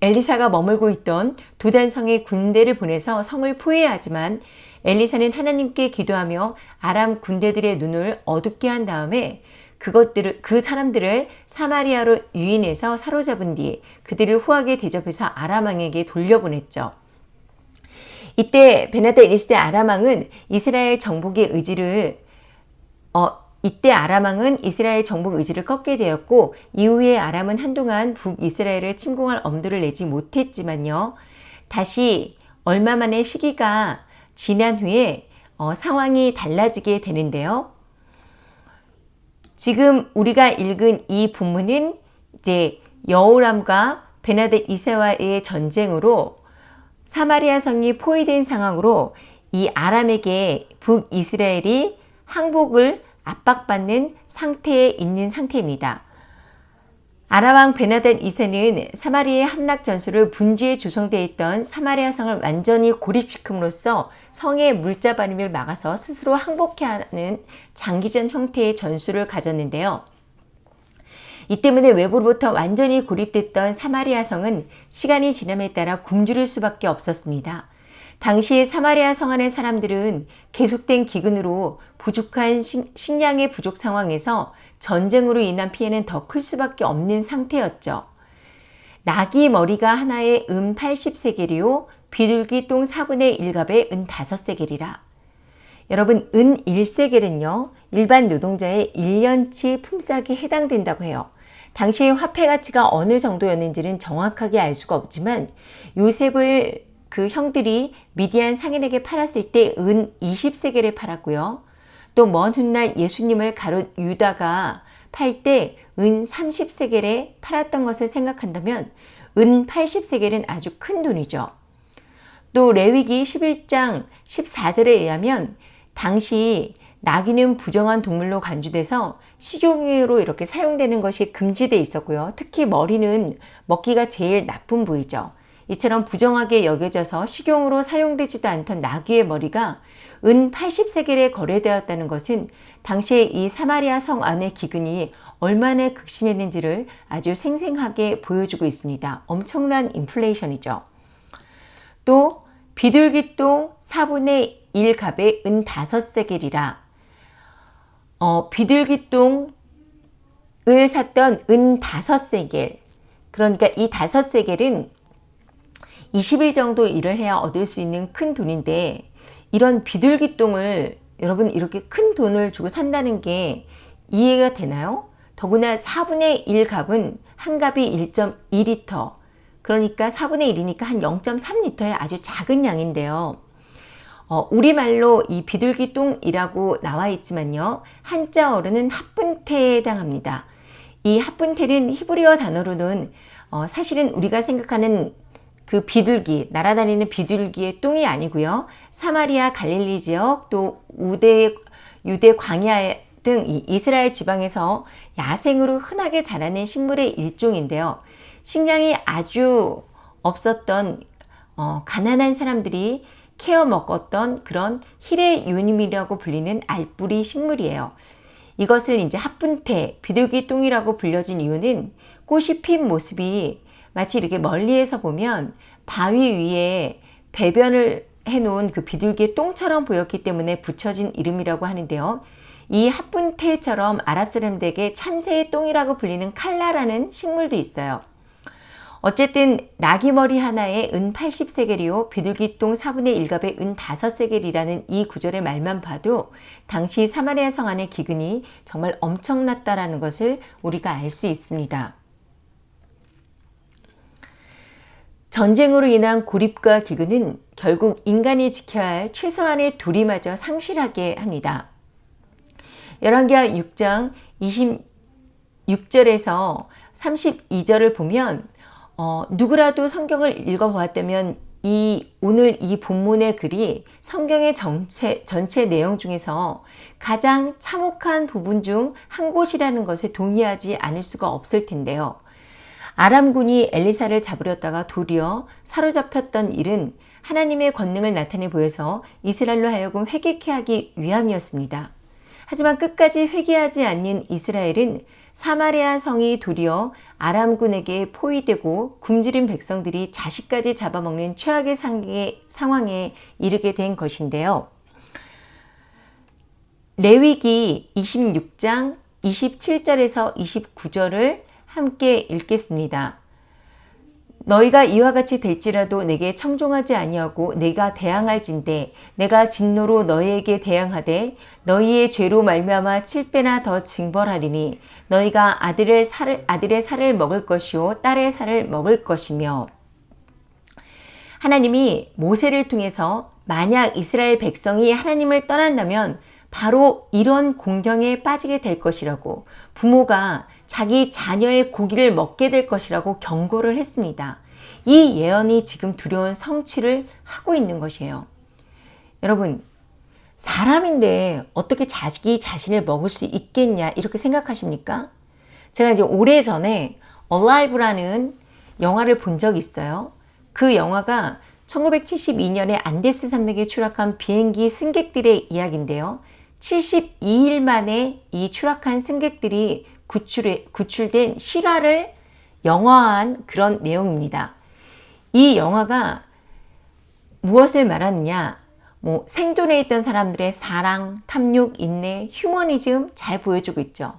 엘리사가 머물고 있던 도단성에 군대를 보내서 성을 포위하지만 엘리사는 하나님께 기도하며 아람 군대들의 눈을 어둡게 한 다음에 그것들을 그 사람들을 사마리아로 유인해서 사로잡은 뒤 그들을 후하게 대접해서 아람 왕에게 돌려보냈죠. 이때 베나데 1세 아람왕은 이스라엘 정복의 의지를 어, 이때 아람왕은 이스라엘 정복 의지를 꺾게 되었고 이후에 아람은 한동안 북이스라엘을 침공할 엄두를 내지 못했지만요. 다시 얼마 만의 시기가 지난 후에 어, 상황이 달라지게 되는데요. 지금 우리가 읽은 이 본문은 이제 여호람과 베나데 이세와의 전쟁으로 사마리아 성이 포위된 상황으로 이 아람에게 북이스라엘이 항복을 압박받는 상태에 있는 상태입니다. 아라왕 베나덴 2세는 사마리아의 함락 전술을 분지에 조성되어 있던 사마리아 성을 완전히 고립시킴으로써 성의 물자바림을 막아서 스스로 항복해 하는 장기전 형태의 전술을 가졌는데요. 이 때문에 외부로부터 완전히 고립됐던 사마리아 성은 시간이 지남에 따라 굶주릴 수밖에 없었습니다. 당시 사마리아 성 안의 사람들은 계속된 기근으로 부족한 식 량의 부족 상황에서 전쟁으로 인한 피해는 더 클 수밖에 없는 상태였죠. 낙이 머리가 하나에 은 80세겔이요 비둘기 똥 4분의 1갑에 은 5세겔이라. 여러분 은 1세겔은요 일반 노동자의 1년치 품삯에 해당된다고 해요. 당시의 화폐 가치가 어느 정도였는지는 정확하게 알 수가 없지만 요셉을 그 형들이 미디안 상인에게 팔았을 때 은 20세겔에 팔았고요. 또 먼 훗날 예수님을 가롯 유다가 팔 때 은 30세겔에 팔았던 것을 생각한다면 은 80세겔은 아주 큰 돈이죠. 또 레위기 11장 14절에 의하면 당시 나귀는 부정한 동물로 간주돼서 식용으로 이렇게 사용되는 것이 금지되어 있었고요. 특히 머리는 먹기가 제일 나쁜 부위죠. 이처럼 부정하게 여겨져서 식용으로 사용되지도 않던 나귀의 머리가 은 80세겔에 거래되었다는 것은 당시에 이 사마리아 성 안의 기근이 얼마나 극심했는지를 아주 생생하게 보여주고 있습니다. 엄청난 인플레이션이죠. 또 비둘기똥 4분의 1갑에 은 5세겔이라 어, 비둘기똥을 샀던 은 5세겔 그러니까 이 5세겔은 20일 정도 일을 해야 얻을 수 있는 큰 돈인데 이런 비둘기똥을 여러분 이렇게 큰 돈을 주고 산다는 게 이해가 되나요? 더구나 4분의 1 값은 한 값이 1.2리터 그러니까 4분의 1이니까 한 0.3리터의 아주 작은 양인데요. 어, 우리말로 이 비둘기 똥이라고 나와 있지만요. 한자어로는 합분태에 해당합니다. 이 합분태는 히브리어 단어로는 어, 사실은 우리가 생각하는 그 비둘기, 날아다니는 비둘기의 똥이 아니고요. 사마리아 갈릴리 지역 또 우대, 유대 광야 등 이스라엘 지방에서 야생으로 흔하게 자라는 식물의 일종인데요. 식량이 아주 없었던 어, 가난한 사람들이 케어 먹었던 그런 히레 유님이라고 불리는 알뿌리 식물이에요. 이것을 이제 합분태, 비둘기 똥이라고 불려진 이유는 꽃이 핀 모습이 마치 이렇게 멀리에서 보면 바위 위에 배변을 해놓은 그 비둘기의 똥처럼 보였기 때문에 붙여진 이름이라고 하는데요. 이 합분태처럼 아랍 사람들에게 참새의 똥이라고 불리는 칼라라는 식물도 있어요. 어쨌든 나귀머리 하나에 은 80세겔이요 비둘기똥 4분의 1갑에 은 5세겔이라는 이 구절의 말만 봐도 당시 사마리아 성 안의 기근이 정말 엄청났다라는 것을 우리가 알 수 있습니다. 전쟁으로 인한 고립과 기근은 결국 인간이 지켜야 할 최소한의 도리마저 상실하게 합니다. 열왕기하 6장 26절에서 32절을 보면 어, 누구라도 성경을 읽어보았다면 이 오늘 이 본문의 글이 성경의 전체, 전체 내용 중에서 가장 참혹한 부분 중 한 곳이라는 것에 동의하지 않을 수가 없을 텐데요. 아람군이 엘리사를 잡으려다가 도리어 사로잡혔던 일은 하나님의 권능을 나타내 보여서 이스라엘로 하여금 회개케 하기 위함이었습니다. 하지만 끝까지 회개하지 않는 이스라엘은 사마리아 성이 도리어 아람군에게 포위되고 굶주린 백성들이 자식까지 잡아먹는 최악의 상황에 이르게 된 것인데요. 레위기 26장 27절에서 29절을 함께 읽겠습니다. 너희가 이와 같이 될지라도 내게 청종하지 아니하고 내가 대항할진대 내가 진노로 너희에게 대항하되 너희의 죄로 말미암아 칠배나 더 징벌하리니 너희가 아들의 살을 아들의 살을 먹을 것이요 딸의 살을 먹을 것이며 하나님이 모세를 통해서 만약 이스라엘 백성이 하나님을 떠난다면 바로 이런 공경에 빠지게 될 것이라고 부모가 자기 자녀의 고기를 먹게 될 것이라고 경고를 했습니다. 이 예언이 지금 두려운 성취를 하고 있는 것이에요. 여러분 사람인데 어떻게 자기 자신을 먹을 수 있겠냐 이렇게 생각하십니까? 제가 이제 오래전에 Alive라는 영화를 본 적이 있어요. 그 영화가 1972년에 안데스 산맥에 추락한 비행기 승객들의 이야기인데요. 72일 만에 이 추락한 승객들이 구출해, 구출된 실화를 영화한 그런 내용입니다. 이 영화가 무엇을 말하느냐 뭐 생존해 있던 사람들의 사랑, 탐욕, 인내, 휴머니즘 잘 보여주고 있죠.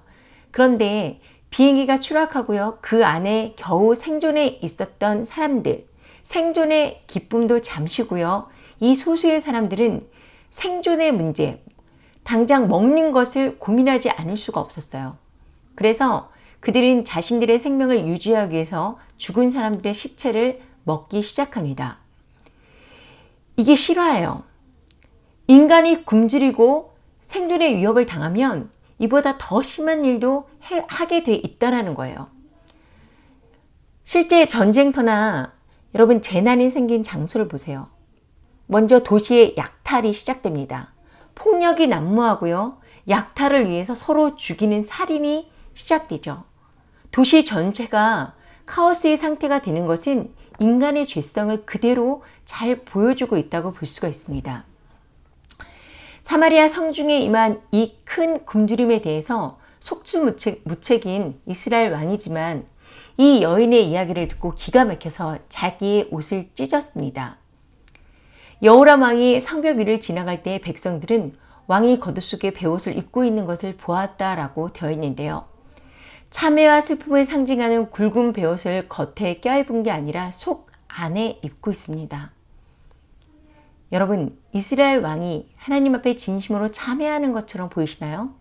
그런데 비행기가 추락하고요. 그 안에 겨우 생존해 있었던 사람들 생존의 기쁨도 잠시고요. 이 소수의 사람들은 생존의 문제, 당장 먹는 것을 고민하지 않을 수가 없었어요. 그래서 그들은 자신들의 생명을 유지하기 위해서 죽은 사람들의 시체를 먹기 시작합니다. 이게 실화예요. 인간이 굶주리고 생존의 위협을 당하면 이보다 더 심한 일도 해, 하게 돼 있다는 거예요. 실제 전쟁터나 여러분 재난이 생긴 장소를 보세요. 먼저 도시의 약탈이 시작됩니다. 폭력이 난무하고요. 약탈을 위해서 서로 죽이는 살인이 시작되죠. 도시 전체가 카오스의 상태가 되는 것은 인간의 죄성을 그대로 잘 보여주고 있다고 볼 수가 있습니다. 사마리아 성중에 임한 이 큰 굶주림에 대해서 속수무책인 이스라엘 왕이지만 이 여인의 이야기를 듣고 기가 막혀서 자기의 옷을 찢었습니다. 여호람 왕이 성벽 위를 지나갈 때 백성들은 왕이 겉옷 속에 베옷을 입고 있는 것을 보았다라고 되어 있는데요. 참회와 슬픔을 상징하는 굵은 베옷을 겉에 껴입은 게 아니라 속 안에 입고 있습니다. 여러분 이스라엘 왕이 하나님 앞에 진심으로 참회하는 것처럼 보이시나요?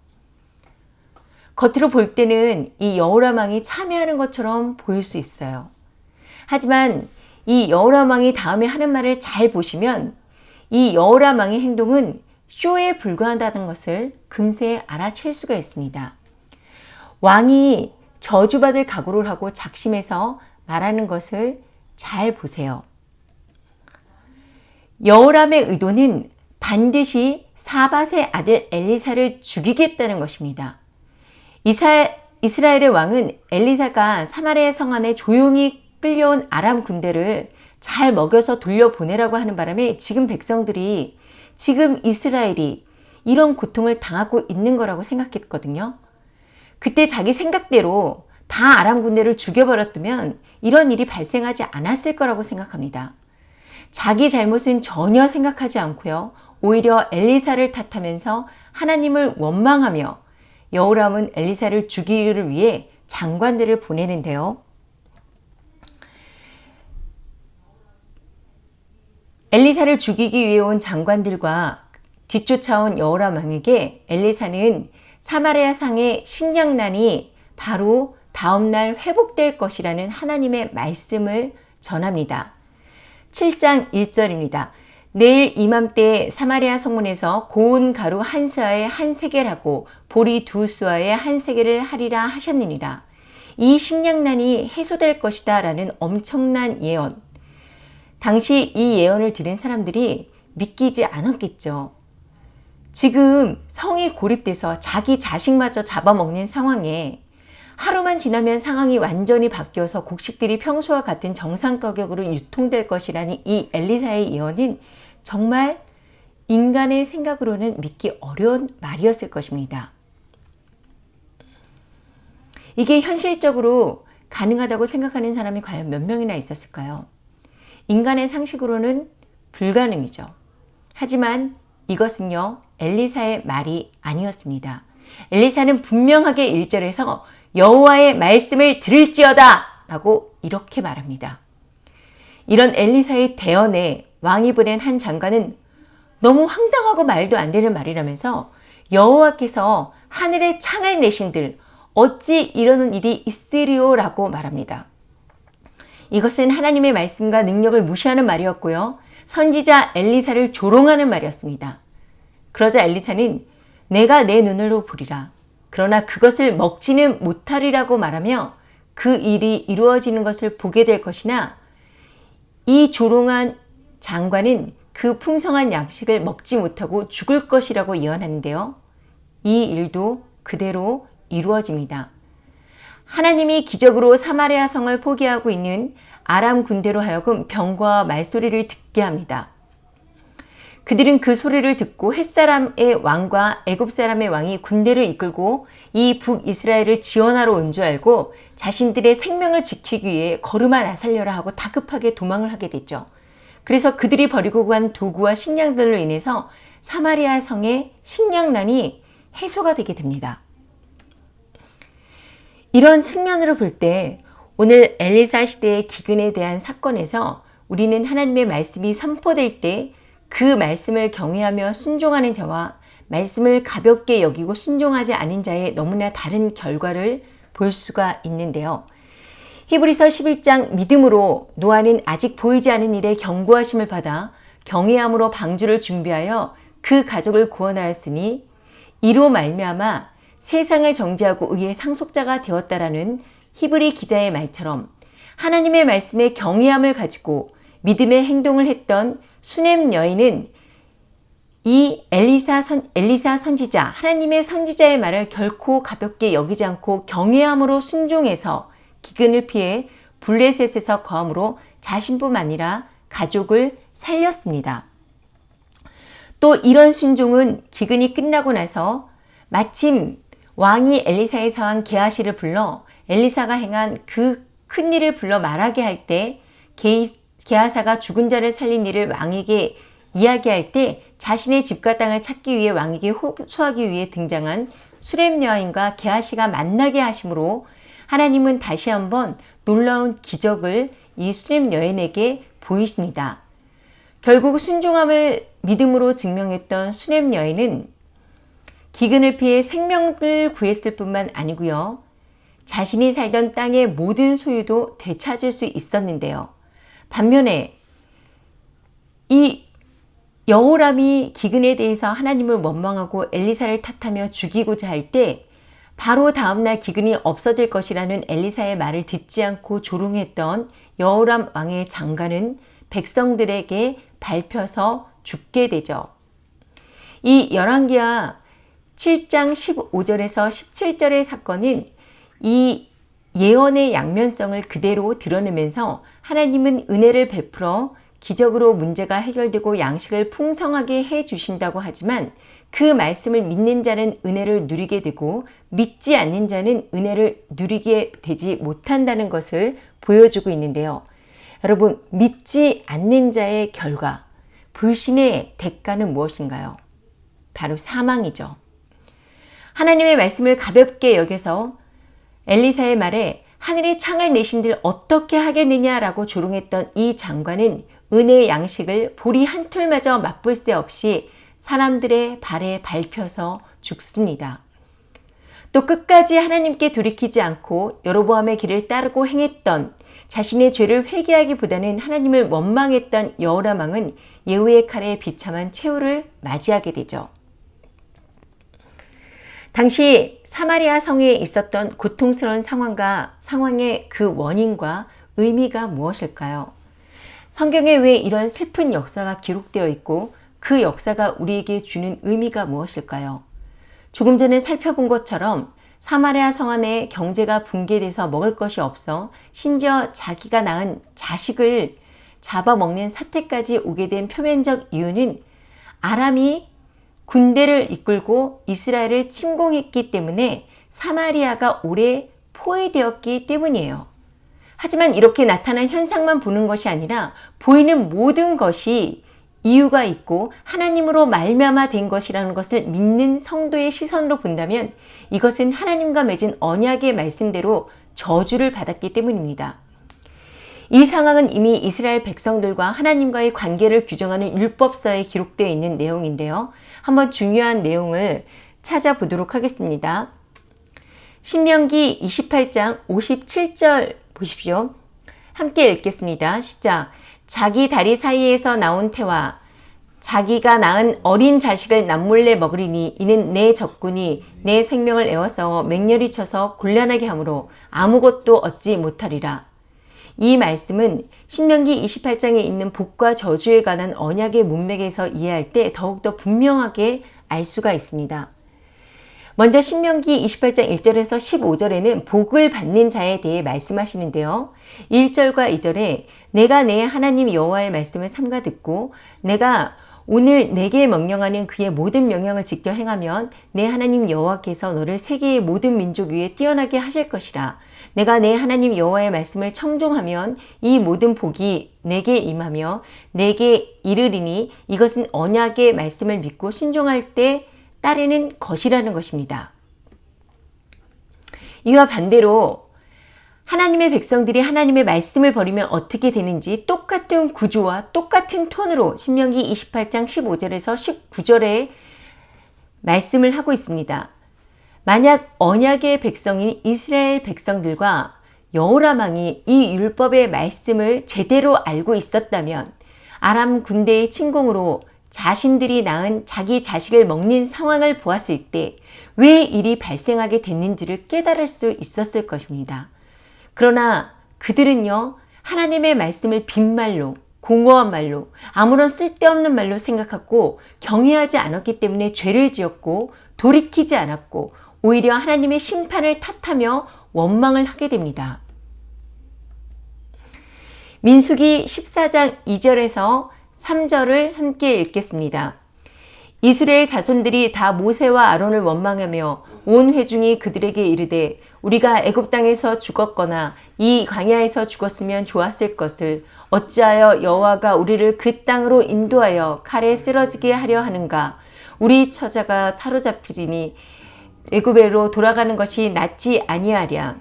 겉으로 볼 때는 이 여호람 왕이 참여하는 것처럼 보일 수 있어요. 하지만 이 여호람 왕이 다음에 하는 말을 잘 보시면 이 여호람 왕의 행동은 쇼에 불과하다는 것을 금세 알아챌 수가 있습니다. 왕이 저주받을 각오를 하고 작심해서 말하는 것을 잘 보세요. 여호람의 의도는 반드시 사밧의 아들 엘리사를 죽이겠다는 것입니다. 이사, 이스라엘의 왕은 엘리사가 사마리아 성 안에 조용히 끌려온 아람 군대를 잘 먹여서 돌려보내라고 하는 바람에 지금 백성들이 지금 이스라엘이 이런 고통을 당하고 있는 거라고 생각했거든요. 그때 자기 생각대로 다 아람 군대를 죽여버렸다면 이런 일이 발생하지 않았을 거라고 생각합니다. 자기 잘못은 전혀 생각하지 않고요. 오히려 엘리사를 탓하면서 하나님을 원망하며 여호람은 엘리사를 죽이기를 위해 장관들을 보내는데요. 엘리사를 죽이기 위해 온 장관들과 뒤쫓아온 여호람 왕에게 엘리사는 사마리아 상의 식량난이 바로 다음날 회복될 것이라는 하나님의 말씀을 전합니다. 7장 1절입니다. 내일 이맘때 사마리아 성문에서 고운 가루 한 스와에 한 세겔하고 보리 두 스와에 한 세겔을 하리라 하셨느니라. 이 식량난이 해소될 것이다 라는 엄청난 예언. 당시 이 예언을 들은 사람들이 믿기지 않았겠죠. 지금 성이 고립돼서 자기 자식마저 잡아먹는 상황에 하루만 지나면 상황이 완전히 바뀌어서 곡식들이 평소와 같은 정상 가격으로 유통될 것이라는 이 엘리사의 예언은 정말 인간의 생각으로는 믿기 어려운 말이었을 것입니다. 이게 현실적으로 가능하다고 생각하는 사람이 과연 몇 명이나 있었을까요? 인간의 상식으로는 불가능이죠. 하지만 이것은요 엘리사의 말이 아니었습니다. 엘리사는 분명하게 1절에서 여호와의 말씀을 들을지어다 라고 이렇게 말합니다. 이런 엘리사의 대언에 왕이 보낸 한 장관은 너무 황당하고 말도 안 되는 말이라면서 여호와께서 하늘에 창을 내신들 어찌 이러는 일이 있으리오 라고 말합니다. 이것은 하나님의 말씀과 능력을 무시하는 말이었고요. 선지자 엘리사를 조롱하는 말이었습니다. 그러자 엘리사는 내가 내 눈으로 보리라. 그러나 그것을 먹지는 못하리라고 말하며 그 일이 이루어지는 것을 보게 될 것이나 이 조롱한 장관은 그 풍성한 양식을 먹지 못하고 죽을 것이라고 예언하는데요. 이 일도 그대로 이루어집니다. 하나님이 기적으로 사마리아 성을 포기하고 있는 아람 군대로 하여금 병과 말소리를 듣게 합니다. 그들은 그 소리를 듣고 햇사람의 왕과 애굽사람의 왕이 군대를 이끌고 이 북이스라엘을 지원하러 온 줄 알고 자신들의 생명을 지키기 위해 걸음아 나살려라 하고 다급하게 도망을 하게 됐죠. 그래서 그들이 버리고 간 도구와 식량들로 인해서 사마리아 성의 식량난이 해소가 되게 됩니다. 이런 측면으로 볼 때 오늘 엘리사 시대의 기근에 대한 사건에서 우리는 하나님의 말씀이 선포될 때 그 말씀을 경외하며 순종하는 자와 말씀을 가볍게 여기고 순종하지 않은 자의 너무나 다른 결과를 볼 수가 있는데요. 히브리서 11장 믿음으로 노아는 아직 보이지 않은 일에 경고하심을 받아 경외함으로 방주를 준비하여 그 가족을 구원하였으니 이로 말미암아 세상을 정지하고 의의 상속자가 되었다라는 히브리 기자의 말처럼 하나님의 말씀에 경외함을 가지고 믿음의 행동을 했던 수넴 여인은 이 엘리사, 선, 엘리사 선지자, 하나님의 선지자의 말을 결코 가볍게 여기지 않고 경외함으로 순종해서 기근을 피해 블레셋에서 거함으로 자신뿐만 아니라 가족을 살렸습니다. 또 이런 순종은 기근이 끝나고 나서 마침 왕이 엘리사의 사왕 게하시를 불러 엘리사가 행한 그 큰일을 불러 말하게 할 때 게 하사가 죽은 자를 살린 일을 왕에게 이야기할 때 자신의 집과 땅을 찾기 위해 왕에게 호소하기 위해 등장한 수렘 여인과 게하시가 만나게 하심으로 하나님은 다시 한번 놀라운 기적을 이 수렘 여인에게 보이십니다. 결국 순종함을 믿음으로 증명했던 수렘 여인은 기근을 피해 생명을 구했을 뿐만 아니고요. 자신이 살던 땅의 모든 소유도 되찾을 수 있었는데요. 반면에 이 여호람이 기근에 대해서 하나님을 원망하고 엘리사를 탓하며 죽이고자 할 때 바로 다음날 기근이 없어질 것이라는 엘리사의 말을 듣지 않고 조롱했던 여호람 왕의 장관은 백성들에게 밟혀서 죽게 되죠. 이 열왕기하 7장 15절에서 17절의 사건은 이 예언의 양면성을 그대로 드러내면서 하나님은 은혜를 베풀어 기적으로 문제가 해결되고 양식을 풍성하게 해 주신다고 하지만 그 말씀을 믿는 자는 은혜를 누리게 되고 믿지 않는 자는 은혜를 누리게 되지 못한다는 것을 보여주고 있는데요. 여러분 믿지 않는 자의 결과 불신의 대가는 무엇인가요? 바로 사망이죠. 하나님의 말씀을 가볍게 여겨서 엘리사의 말에 하늘의 창을 내신들 어떻게 하겠느냐라고 조롱했던 이 장관은 은혜의 양식을 보리 한 톨마저 맛볼 새 없이 사람들의 발에 밟혀서 죽습니다. 또 끝까지 하나님께 돌이키지 않고 여로보암의 길을 따르고 행했던 자신의 죄를 회개하기보다는 하나님을 원망했던 여호라망은 예후의 칼에 비참한 최후를 맞이하게 되죠. 당시 사마리아 성에 있었던 고통스러운 상황과 상황의 그 원인과 의미가 무엇일까요? 성경에 왜 이런 슬픈 역사가 기록되어 있고 그 역사가 우리에게 주는 의미가 무엇일까요? 조금 전에 살펴본 것처럼 사마리아 성 안에 경제가 붕괴돼서 먹을 것이 없어 심지어 자기가 낳은 자식을 잡아먹는 사태까지 오게 된 표면적 이유는 아람이 군대를 이끌고 이스라엘을 침공했기 때문에 사마리아가 오래 포위되었기 때문이에요. 하지만 이렇게 나타난 현상만 보는 것이 아니라 보이는 모든 것이 이유가 있고 하나님으로 말미암아 된 것이라는 것을 믿는 성도의 시선으로 본다면 이것은 하나님과 맺은 언약의 말씀대로 저주를 받았기 때문입니다. 이 상황은 이미 이스라엘 백성들과 하나님과의 관계를 규정하는 율법서에 기록되어 있는 내용인데요. 한번 중요한 내용을 찾아보도록 하겠습니다. 신명기 28장 57절 보십시오. 함께 읽겠습니다. 시작. 자기 다리 사이에서 나온 태와 자기가 낳은 어린 자식을 남몰래 먹으리니 이는 내 적군이 내 생명을 애워싸워 맹렬히 쳐서 곤란하게 하므로 아무것도 얻지 못하리라. 이 말씀은 신명기 28장에 있는 복과 저주에 관한 언약의 문맥에서 이해할 때 더욱더 분명하게 알 수가 있습니다. 먼저 신명기 28장 1절에서 15절에는 복을 받는 자에 대해 말씀하시는데요. 1절과 2절에 내가 내 하나님 여호와의 말씀을 삼가 듣고 내가 오늘 내게 명령하는 그의 모든 명령을 지켜 행하면 내 하나님 여호와께서 너를 세계의 모든 민족 위에 뛰어나게 하실 것이라. 내가 내 하나님 여호와의 말씀을 청종하면 이 모든 복이 내게 임하며 내게 이르리니 이것은 언약의 말씀을 믿고 순종할 때 따르는 것이라는 것입니다. 이와 반대로 하나님의 백성들이 하나님의 말씀을 버리면 어떻게 되는지 똑같은 구조와 똑같은 톤으로 신명기 28장 15절에서 19절에 말씀을 하고 있습니다. 만약 언약의 백성인 이스라엘 백성들과 여호라망이 이 율법의 말씀을 제대로 알고 있었다면 아람 군대의 침공으로 자신들이 낳은 자기 자식을 먹는 상황을 보았을 때 왜 일이 발생하게 됐는지를 깨달을 수 있었을 것입니다. 그러나 그들은요 하나님의 말씀을 빈말로 공허한 말로 아무런 쓸데없는 말로 생각하고 경외하지 않았기 때문에 죄를 지었고 돌이키지 않았고 오히려 하나님의 심판을 탓하며 원망을 하게 됩니다. 민수기 14장 2절에서 3절을 함께 읽겠습니다. 이스라엘 자손들이 다 모세와 아론을 원망하며 온 회중이 그들에게 이르되 우리가 애굽 땅에서 죽었거나 이 광야에서 죽었으면 좋았을 것을 어찌하여 여호와가 우리를 그 땅으로 인도하여 칼에 쓰러지게 하려 하는가 우리 처자가 사로잡히리니 애굽에로 돌아가는 것이 낫지 아니하랴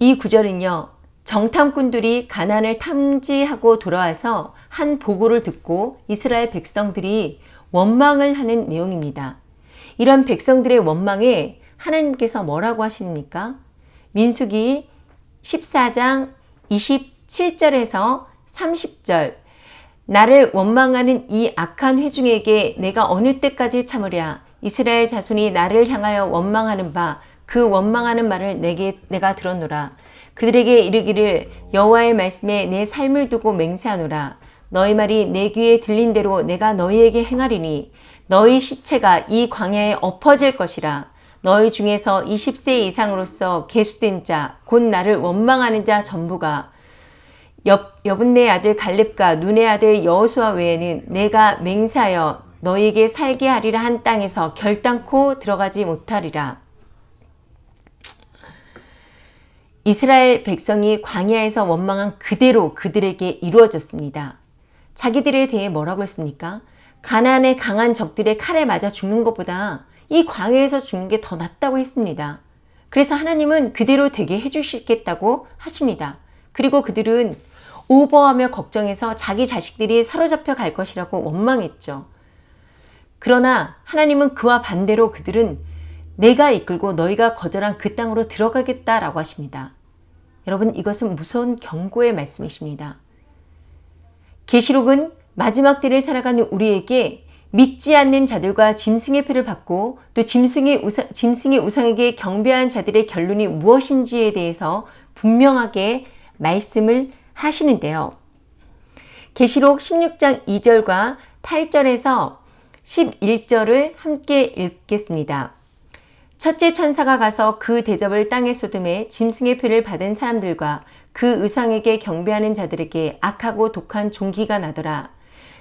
이 구절은요 정탐꾼들이 가난을 탐지하고 돌아와서 한 보고를 듣고 이스라엘 백성들이 원망을 하는 내용입니다. 이런 백성들의 원망에 하나님께서 뭐라고 하십니까? 민수기 14장 27절에서 30절 나를 원망하는 이 악한 회중에게 내가 어느 때까지 참으랴 이스라엘 자손이 나를 향하여 원망하는 바 그 원망하는 말을 내게 내가 들었노라. 그들에게 이르기를 여호와의 말씀에 내 삶을 두고 맹세하노라. 너희 말이 내 귀에 들린 대로 내가 너희에게 행하리니 너희 시체가 이 광야에 엎어질 것이라. 너희 중에서 20세 이상으로서 계수된 자 곧 나를 원망하는 자 전부가 여분네 아들 갈렙과 눈의 아들 여호수아 외에는 내가 맹세하여 너희에게 살게 하리라 한 땅에서 결단코 들어가지 못하리라. 이스라엘 백성이 광야에서 원망한 그대로 그들에게 이루어졌습니다. 자기들에 대해 뭐라고 했습니까? 가난의 강한 적들의 칼에 맞아 죽는 것보다 이 광야에서 죽는 게 더 낫다고 했습니다. 그래서 하나님은 그대로 되게 해주시겠다고 하십니다. 그리고 그들은 오버하며 걱정해서 자기 자식들이 사로잡혀 갈 것이라고 원망했죠. 그러나 하나님은 그와 반대로 그들은 내가 이끌고 너희가 거절한 그 땅으로 들어가겠다라고 하십니다. 여러분 이것은 무서운 경고의 말씀이십니다. 계시록은 마지막 때를 살아가는 우리에게 믿지 않는 자들과 짐승의 표를 받고 또 짐승의, 우상, 짐승의 우상에게 경배한 자들의 결론이 무엇인지에 대해서 분명하게 말씀을 하시는데요. 계시록 16장 2절과 8절에서 11절을 함께 읽겠습니다. 첫째 천사가 가서 그 대접을 땅에 쏟음에 짐승의 표를 받은 사람들과 그 의상에게 경배하는 자들에게 악하고 독한 종기가 나더라.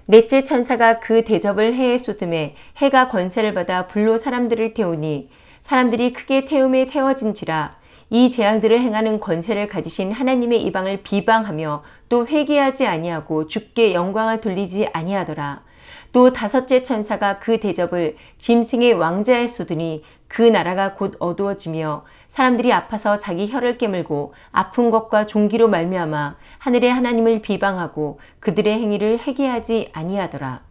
넷째 천사가 그 대접을 해에 쏟음에 해가 권세를 받아 불로 사람들을 태우니 사람들이 크게 태움에 태워진지라 이 재앙들을 행하는 권세를 가지신 하나님의 이방을 비방하며 또 회개하지 아니하고 죽게 영광을 돌리지 아니하더라. 또 다섯째 천사가 그 대접을 짐승의 왕자에 쏟으니 그 나라가 곧 어두워지며 사람들이 아파서 자기 혀를 깨물고 아픈 것과 종기로 말미암아 하늘의 하나님을 비방하고 그들의 행위를 회개하지 아니하더라.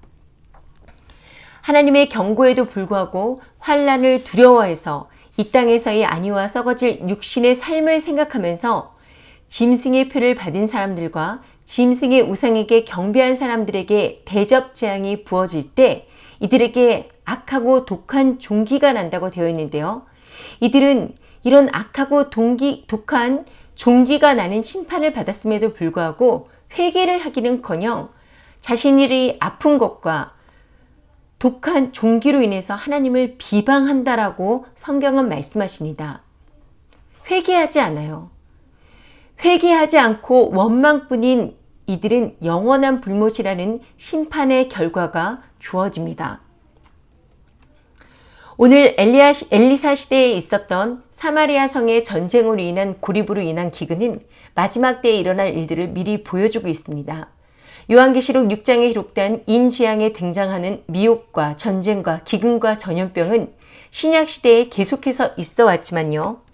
하나님의 경고에도 불구하고 환란을 두려워해서 이 땅에서의 안위와 썩어질 육신의 삶을 생각하면서 짐승의 표를 받은 사람들과 짐승의 우상에게 경배한 사람들에게 대접 재앙이 부어질 때 이들에게 악하고 독한 종기가 난다고 되어 있는데요. 이들은 이런 악하고 동기, 독한 종기가 나는 심판을 받았음에도 불구하고 회개를 하기는커녕 자신이 아픈 것과 독한 종기로 인해서 하나님을 비방한다라고 성경은 말씀하십니다. 회개하지 않아요. 회개하지 않고 원망뿐인 이들은 영원한 불못이라는 심판의 결과가 주어집니다. 오늘 엘리야, 엘리사 시대에 있었던 사마리아 성의 전쟁으로 인한 고립으로 인한 기근은 마지막 때에 일어날 일들을 미리 보여주고 있습니다. 요한계시록 6장에 기록된 인지향에 등장하는 미혹과 전쟁과 기근과 전염병은 신약시대에 계속해서 있어 왔지만요.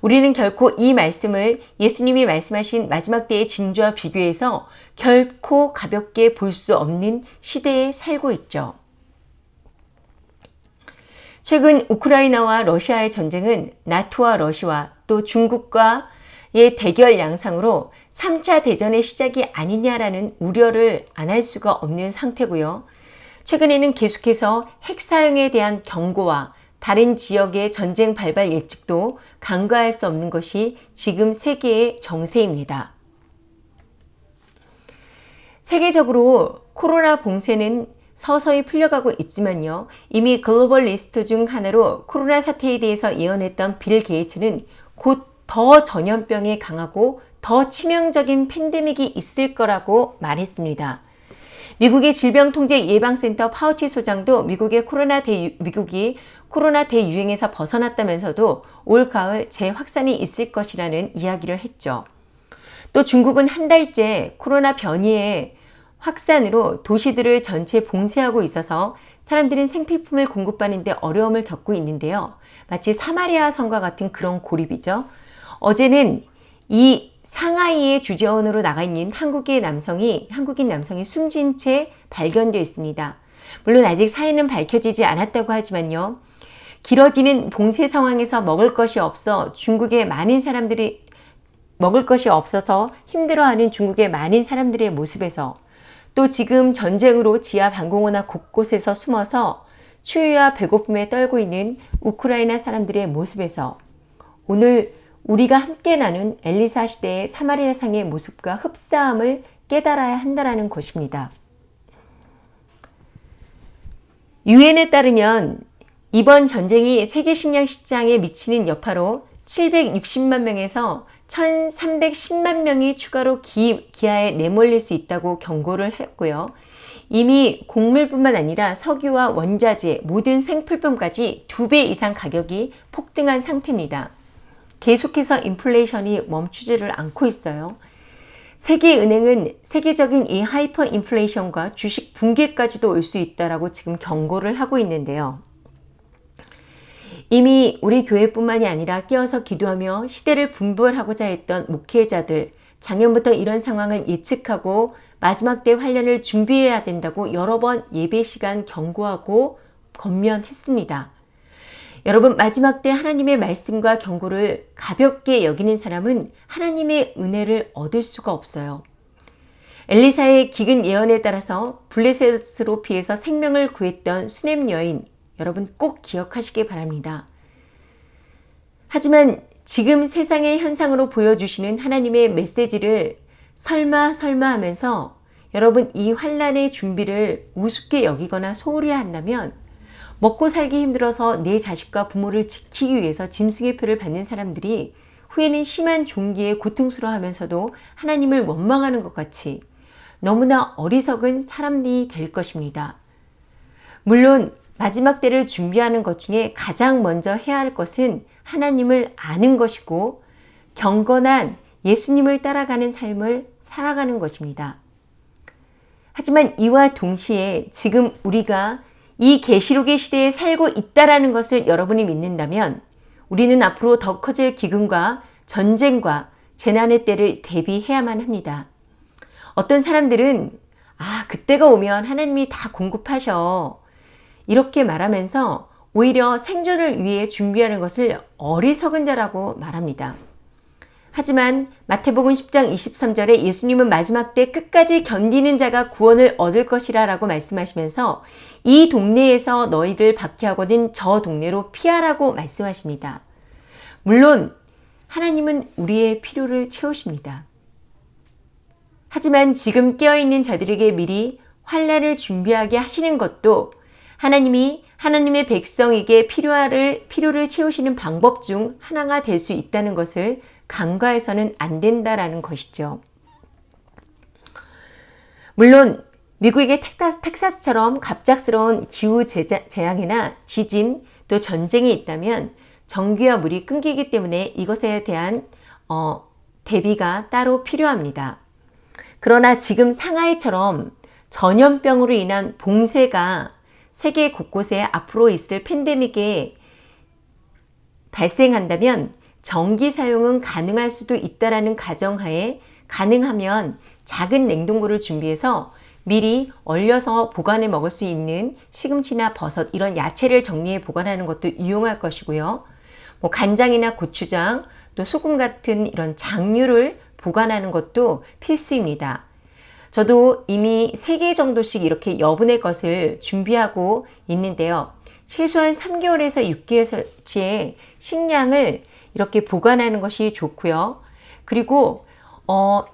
우리는 결코 이 말씀을 예수님이 말씀하신 마지막 때의 진주와 비교해서 결코 가볍게 볼 수 없는 시대에 살고 있죠. 최근 우크라이나와 러시아의 전쟁은 나토와 러시아 또 중국과의 대결 양상으로 3차 대전의 시작이 아니냐라는 우려를 안 할 수가 없는 상태고요. 최근에는 계속해서 핵 사용에 대한 경고와 다른 지역의 전쟁 발발 예측도 간과할 수 없는 것이 지금 세계의 정세입니다. 세계적으로 코로나 봉쇄는 서서히 풀려가고 있지만요. 이미 globalist 중 하나로 코로나 사태에 대해서 예언했던 빌 게이츠는 곧 더 전염병이 강하고 더 치명적인 팬데믹이 있을 거라고 말했습니다. 미국의 질병통제예방센터 파우치 소장도 미국의 코로나 대 미국이 코로나 대유행에서 벗어났다면서도 올 가을 재확산이 있을 것이라는 이야기를 했죠. 또 중국은 한 달째 코로나 변이의 확산으로 도시들을 전체 봉쇄하고 있어서 사람들은 생필품을 공급받는데 어려움을 겪고 있는데요. 마치 사마리아 성과 같은 그런 고립이죠. 어제는 이 상하이의 주재원으로 나가 있는 한국의 남성이 한국인 남성이 숨진 채 발견되어 있습니다. 물론 아직 사인은 밝혀지지 않았다고 하지만요. 길어지는 봉쇄 상황에서 먹을 것이 없어 중국의 많은 사람들이 먹을 것이 없어서 힘들어하는 중국의 많은 사람들의 모습에서 또 지금 전쟁으로 지하 방공호나 곳곳에서 숨어서 추위와 배고픔에 떨고 있는 우크라이나 사람들의 모습에서 오늘 우리가 함께 나눈 엘리사 시대의 사마리아상의 모습과 흡사함을 깨달아야 한다는 것입니다. 유엔에 따르면 이번 전쟁이 세계 식량 시장에 미치는 여파로 760만 명에서 1310만 명이 추가로 기, 기아에 내몰릴 수 있다고 경고를 했고요. 이미 곡물뿐만 아니라 석유와 원자재, 모든 생필품까지 두 배 이상 가격이 폭등한 상태입니다. 계속해서 인플레이션이 멈추지를 않고 있어요. 세계은행은 세계적인 이 하이퍼 인플레이션과 주식 붕괴까지도 올 수 있다라고 지금 경고를 하고 있는데요. 이미 우리 교회뿐만이 아니라 깨어서 기도하며 시대를 분별하고자 했던 목회자들, 작년부터 이런 상황을 예측하고 마지막 때 환련을 준비해야 된다고 여러 번 예배 시간 경고하고 건면했습니다. 여러분 마지막 때 하나님의 말씀과 경고를 가볍게 여기는 사람은 하나님의 은혜를 얻을 수가 없어요. 엘리사의 기근 예언에 따라서 블레셋으로 피해서 생명을 구했던 수냄 여인 여러분 꼭 기억하시기 바랍니다. 하지만 지금 세상의 현상으로 보여주시는 하나님의 메시지를 설마 설마 하면서 여러분 이 환란의 준비를 우습게 여기거나 소홀히 한다면 먹고 살기 힘들어서 내 자식과 부모를 지키기 위해서 짐승의 표를 받는 사람들이 후에는 심한 종기에 고통스러워하면서도 하나님을 원망하는 것 같이 너무나 어리석은 사람이 될 것입니다. 물론 마지막 때를 준비하는 것 중에 가장 먼저 해야 할 것은 하나님을 아는 것이고 경건한 예수님을 따라가는 삶을 살아가는 것입니다. 하지만 이와 동시에 지금 우리가 이 계시록의 시대에 살고 있다라는 것을 여러분이 믿는다면 우리는 앞으로 더 커질 기근과 전쟁과 재난의 때를 대비해야만 합니다. 어떤 사람들은 아 그때가 오면 하나님이 다 공급하셔 이렇게 말하면서 오히려 생존을 위해 준비하는 것을 어리석은 자라고 말합니다. 하지만 마태복음 10장 23절에 예수님은 마지막 때 끝까지 견디는 자가 구원을 얻을 것이라 라고 말씀하시면서 이 동네에서 너희를 박해하거든 저 동네로 피하라고 말씀하십니다. 물론 하나님은 우리의 필요를 채우십니다. 하지만 지금 깨어있는 자들에게 미리 환란을 준비하게 하시는 것도 하나님이 하나님의 백성에게 필요를, 필요를 채우시는 방법 중 하나가 될 수 있다는 것을 간과해서는 안 된다라는 것이죠. 물론 미국의 텍사스, 처럼 갑작스러운 기후 재앙이나 지진 또 전쟁이 있다면 전기와 물이 끊기기 때문에 이것에 대한 어, 대비가 따로 필요합니다. 그러나 지금 상하이처럼 전염병으로 인한 봉쇄가 세계 곳곳에 앞으로 있을 팬데믹에 발생한다면 전기 사용은 가능할 수도 있다라는 가정하에 가능하면 작은 냉동고를 준비해서 미리 얼려서 보관해 먹을 수 있는 시금치나 버섯 이런 야채를 정리해 보관하는 것도 유용할 것이고요. 뭐 간장이나 고추장 또 소금 같은 이런 장류를 보관하는 것도 필수입니다. 저도 이미 3개 정도씩 이렇게 여분의 것을 준비하고 있는데요. 최소한 3개월에서 6개월치의 식량을 이렇게 보관하는 것이 좋고요. 그리고 어,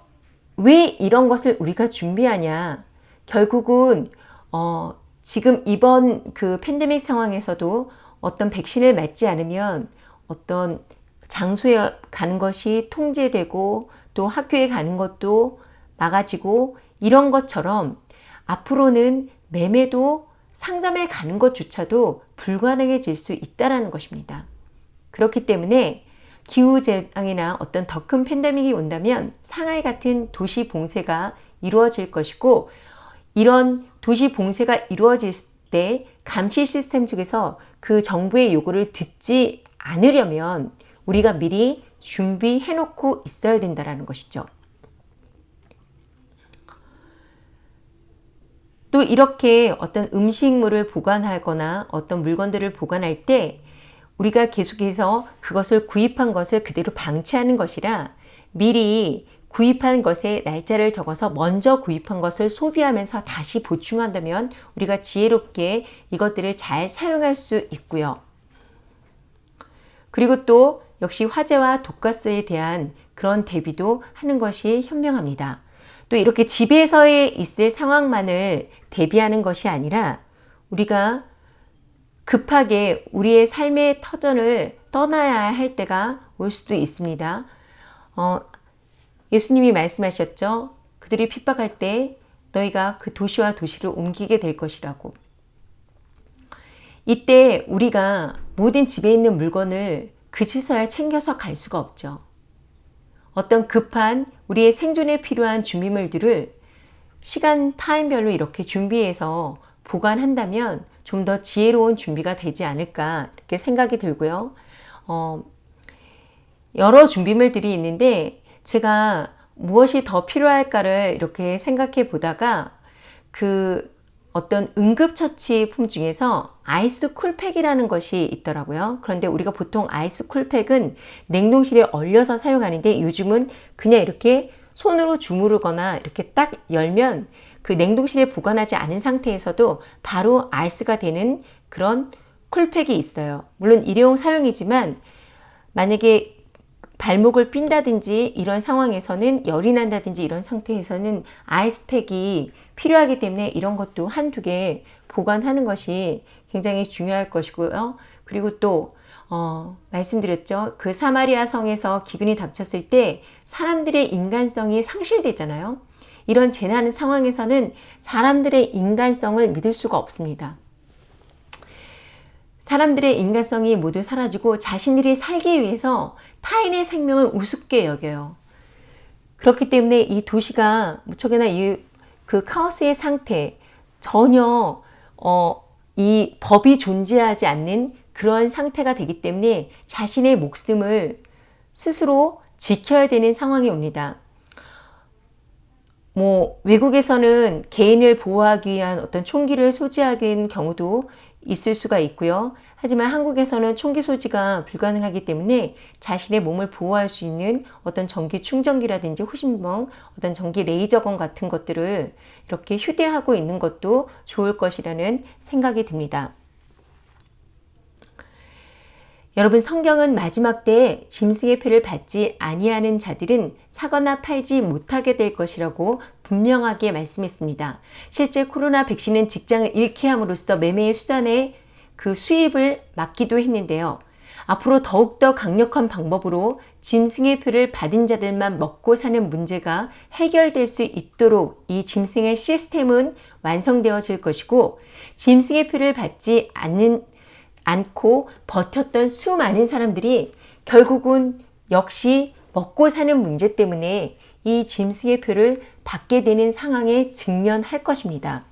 왜 이런 것을 우리가 준비하냐? 결국은 어, 지금 이번 그 팬데믹 상황에서도 어떤 백신을 맞지 않으면 어떤 장소에 가는 것이 통제되고 또 학교에 가는 것도 막아지고 이런 것처럼 앞으로는 매매도 상점에 가는 것조차도 불가능해질 수 있다는 것입니다. 그렇기 때문에 기후재앙이나 어떤 더 큰 팬데믹이 온다면 상하이 같은 도시 봉쇄가 이루어질 것이고 이런 도시 봉쇄가 이루어질 때 감시 시스템 쪽에서 그 정부의 요구를 듣지 않으려면 우리가 미리 준비해 놓고 있어야 된다는 것이죠. 또 이렇게 어떤 음식물을 보관하거나 어떤 물건들을 보관할 때 우리가 계속해서 그것을 구입한 것을 그대로 방치하는 것이라 미리 구입한 것에 날짜를 적어서 먼저 구입한 것을 소비하면서 다시 보충한다면 우리가 지혜롭게 이것들을 잘 사용할 수 있고요. 그리고 또 역시 화재와 독가스에 대한 그런 대비도 하는 것이 현명합니다. 또 이렇게 집에서의 있을 상황만을 대비하는 것이 아니라 우리가 급하게 우리의 삶의 터전을 떠나야 할 때가 올 수도 있습니다. 어, 예수님이 말씀하셨죠. 그들이 핍박할 때 너희가 그 도시와 도시를 옮기게 될 것이라고. 이때 우리가 모든 집에 있는 물건을 그치서야 챙겨서 갈 수가 없죠. 어떤 급한 우리의 생존에 필요한 준비물들을 시간 타임별로 이렇게 준비해서 보관한다면 좀 더 지혜로운 준비가 되지 않을까 이렇게 생각이 들고요. 어, 여러 준비물들이 있는데 제가 무엇이 더 필요할까를 이렇게 생각해 보다가 그 어떤 응급처치품 중에서 아이스 쿨팩이라는 것이 있더라고요. 그런데 우리가 보통 아이스 쿨팩은 냉동실에 얼려서 사용하는데 요즘은 그냥 이렇게 손으로 주무르거나 이렇게 딱 열면 그 냉동실에 보관하지 않은 상태에서도 바로 아이스가 되는 그런 쿨팩이 있어요. 물론 일회용 사용이지만 만약에 발목을 삔다든지 이런 상황에서는 열이 난다든지 이런 상태에서는 아이스팩이 필요하기 때문에 이런 것도 한두 개 보관하는 것이 굉장히 중요할 것이고요. 그리고 또 어, 말씀드렸죠. 그 사마리아 성에서 기근이 닥쳤을 때 사람들의 인간성이 상실되잖아요. 이런 재난 상황에서는 사람들의 인간성을 믿을 수가 없습니다. 사람들의 인간성이 모두 사라지고 자신들이 살기 위해서 타인의 생명을 우습게 여겨요. 그렇기 때문에 이 도시가 무척이나 이 그 카오스의 상태 전혀 어, 이 법이 존재하지 않는 그런 상태가 되기 때문에 자신의 목숨을 스스로 지켜야 되는 상황이 옵니다. 뭐 외국에서는 개인을 보호하기 위한 어떤 총기를 소지하는 경우도 있을 수가 있고요. 하지만 한국에서는 총기 소지가 불가능하기 때문에 자신의 몸을 보호할 수 있는 어떤 전기 충전기라든지 호신봉, 어떤 전기 레이저건 같은 것들을 이렇게 휴대하고 있는 것도 좋을 것이라는 생각이 듭니다. 여러분 성경은 마지막 때에 짐승의 표를 받지 아니하는 자들은 사거나 팔지 못하게 될 것이라고 분명하게 말씀했습니다. 실제 코로나 백신은 직장을 잃게 함으로써 매매의 수단에 그 수입을 막기도 했는데요. 앞으로 더욱더 강력한 방법으로 짐승의 표를 받은 자들만 먹고 사는 문제가 해결될 수 있도록 이 짐승의 시스템은 완성되어질 것이고 짐승의 표를 받지 않는 않고 버텼던 수많은 사람들이 결국은 역시 먹고 사는 문제 때문에 이 짐승의 표를 받게 되는 상황에 직면할 것입니다.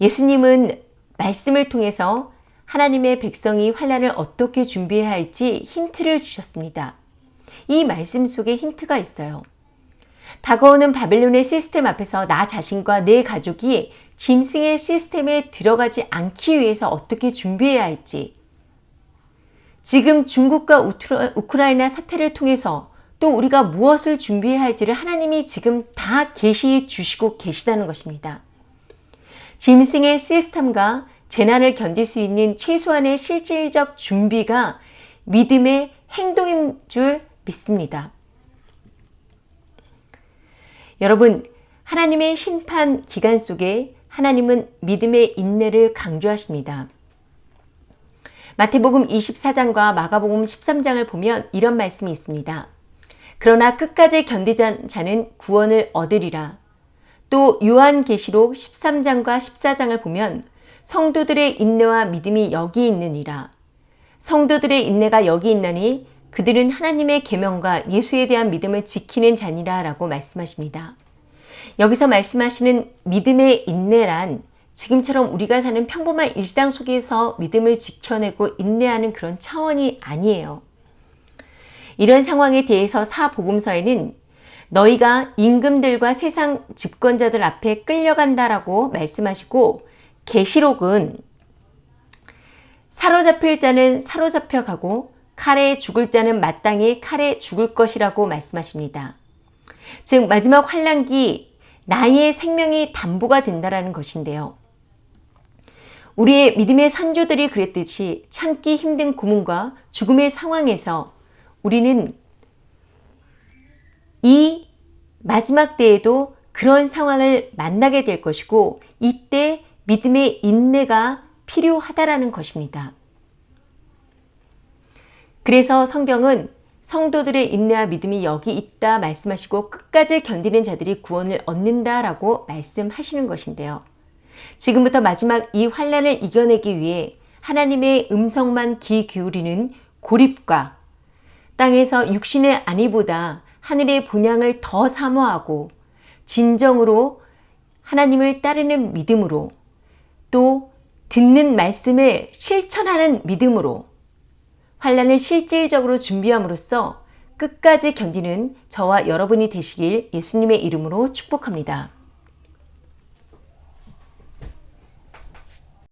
예수님은 말씀을 통해서 하나님의 백성이 환란을 어떻게 준비해야 할지 힌트를 주셨습니다. 이 말씀 속에 힌트가 있어요. 다가오는 바벨론의 시스템 앞에서 나 자신과 내 가족이 짐승의 시스템에 들어가지 않기 위해서 어떻게 준비해야 할지 지금 중국과 우크라이나 사태를 통해서 또 우리가 무엇을 준비해야 할지를 하나님이 지금 다 계시해 주시고 계시다는 것입니다. 짐승의 시스템과 재난을 견딜 수 있는 최소한의 실질적 준비가 믿음의 행동인 줄 믿습니다. 여러분, 하나님의 심판 기간 속에 하나님은 믿음의 인내를 강조하십니다. 마태복음 24장과 마가복음 13장을 보면 이런 말씀이 있습니다. 그러나 끝까지 견디자 자는 구원을 얻으리라. 또 요한계시록 13장과 14장을 보면 성도들의 인내와 믿음이 여기 있느니라. 성도들의 인내가 여기 있나니 그들은 하나님의 계명과 예수에 대한 믿음을 지키는 자니라 라고 말씀하십니다. 여기서 말씀하시는 믿음의 인내란 지금처럼 우리가 사는 평범한 일상 속에서 믿음을 지켜내고 인내하는 그런 차원이 아니에요. 이런 상황에 대해서 사복음서에는 너희가 임금들과 세상 집권자들 앞에 끌려간다라고 말씀하시고 계시록은 사로잡힐 자는 사로잡혀 가고 칼에 죽을 자는 마땅히 칼에 죽을 것이라고 말씀하십니다. 즉 마지막 환란기 나의 생명이 담보가 된다라는 것인데요. 우리의 믿음의 선조들이 그랬듯이 참기 힘든 고문과 죽음의 상황에서 우리는 이 마지막 때에도 그런 상황을 만나게 될 것이고 이때 믿음의 인내가 필요하다라는 것입니다. 그래서 성경은 성도들의 인내와 믿음이 여기 있다 말씀하시고 끝까지 견디는 자들이 구원을 얻는다라고 말씀하시는 것인데요. 지금부터 마지막 이 환란을 이겨내기 위해 하나님의 음성만 귀 기울이는 고립과 땅에서 육신의 안위보다 하늘의 본향을 더 사모하고 진정으로 하나님을 따르는 믿음으로 또 듣는 말씀을 실천하는 믿음으로 환란을 실질적으로 준비함으로써 끝까지 견디는 저와 여러분이 되시길 예수님의 이름으로 축복합니다.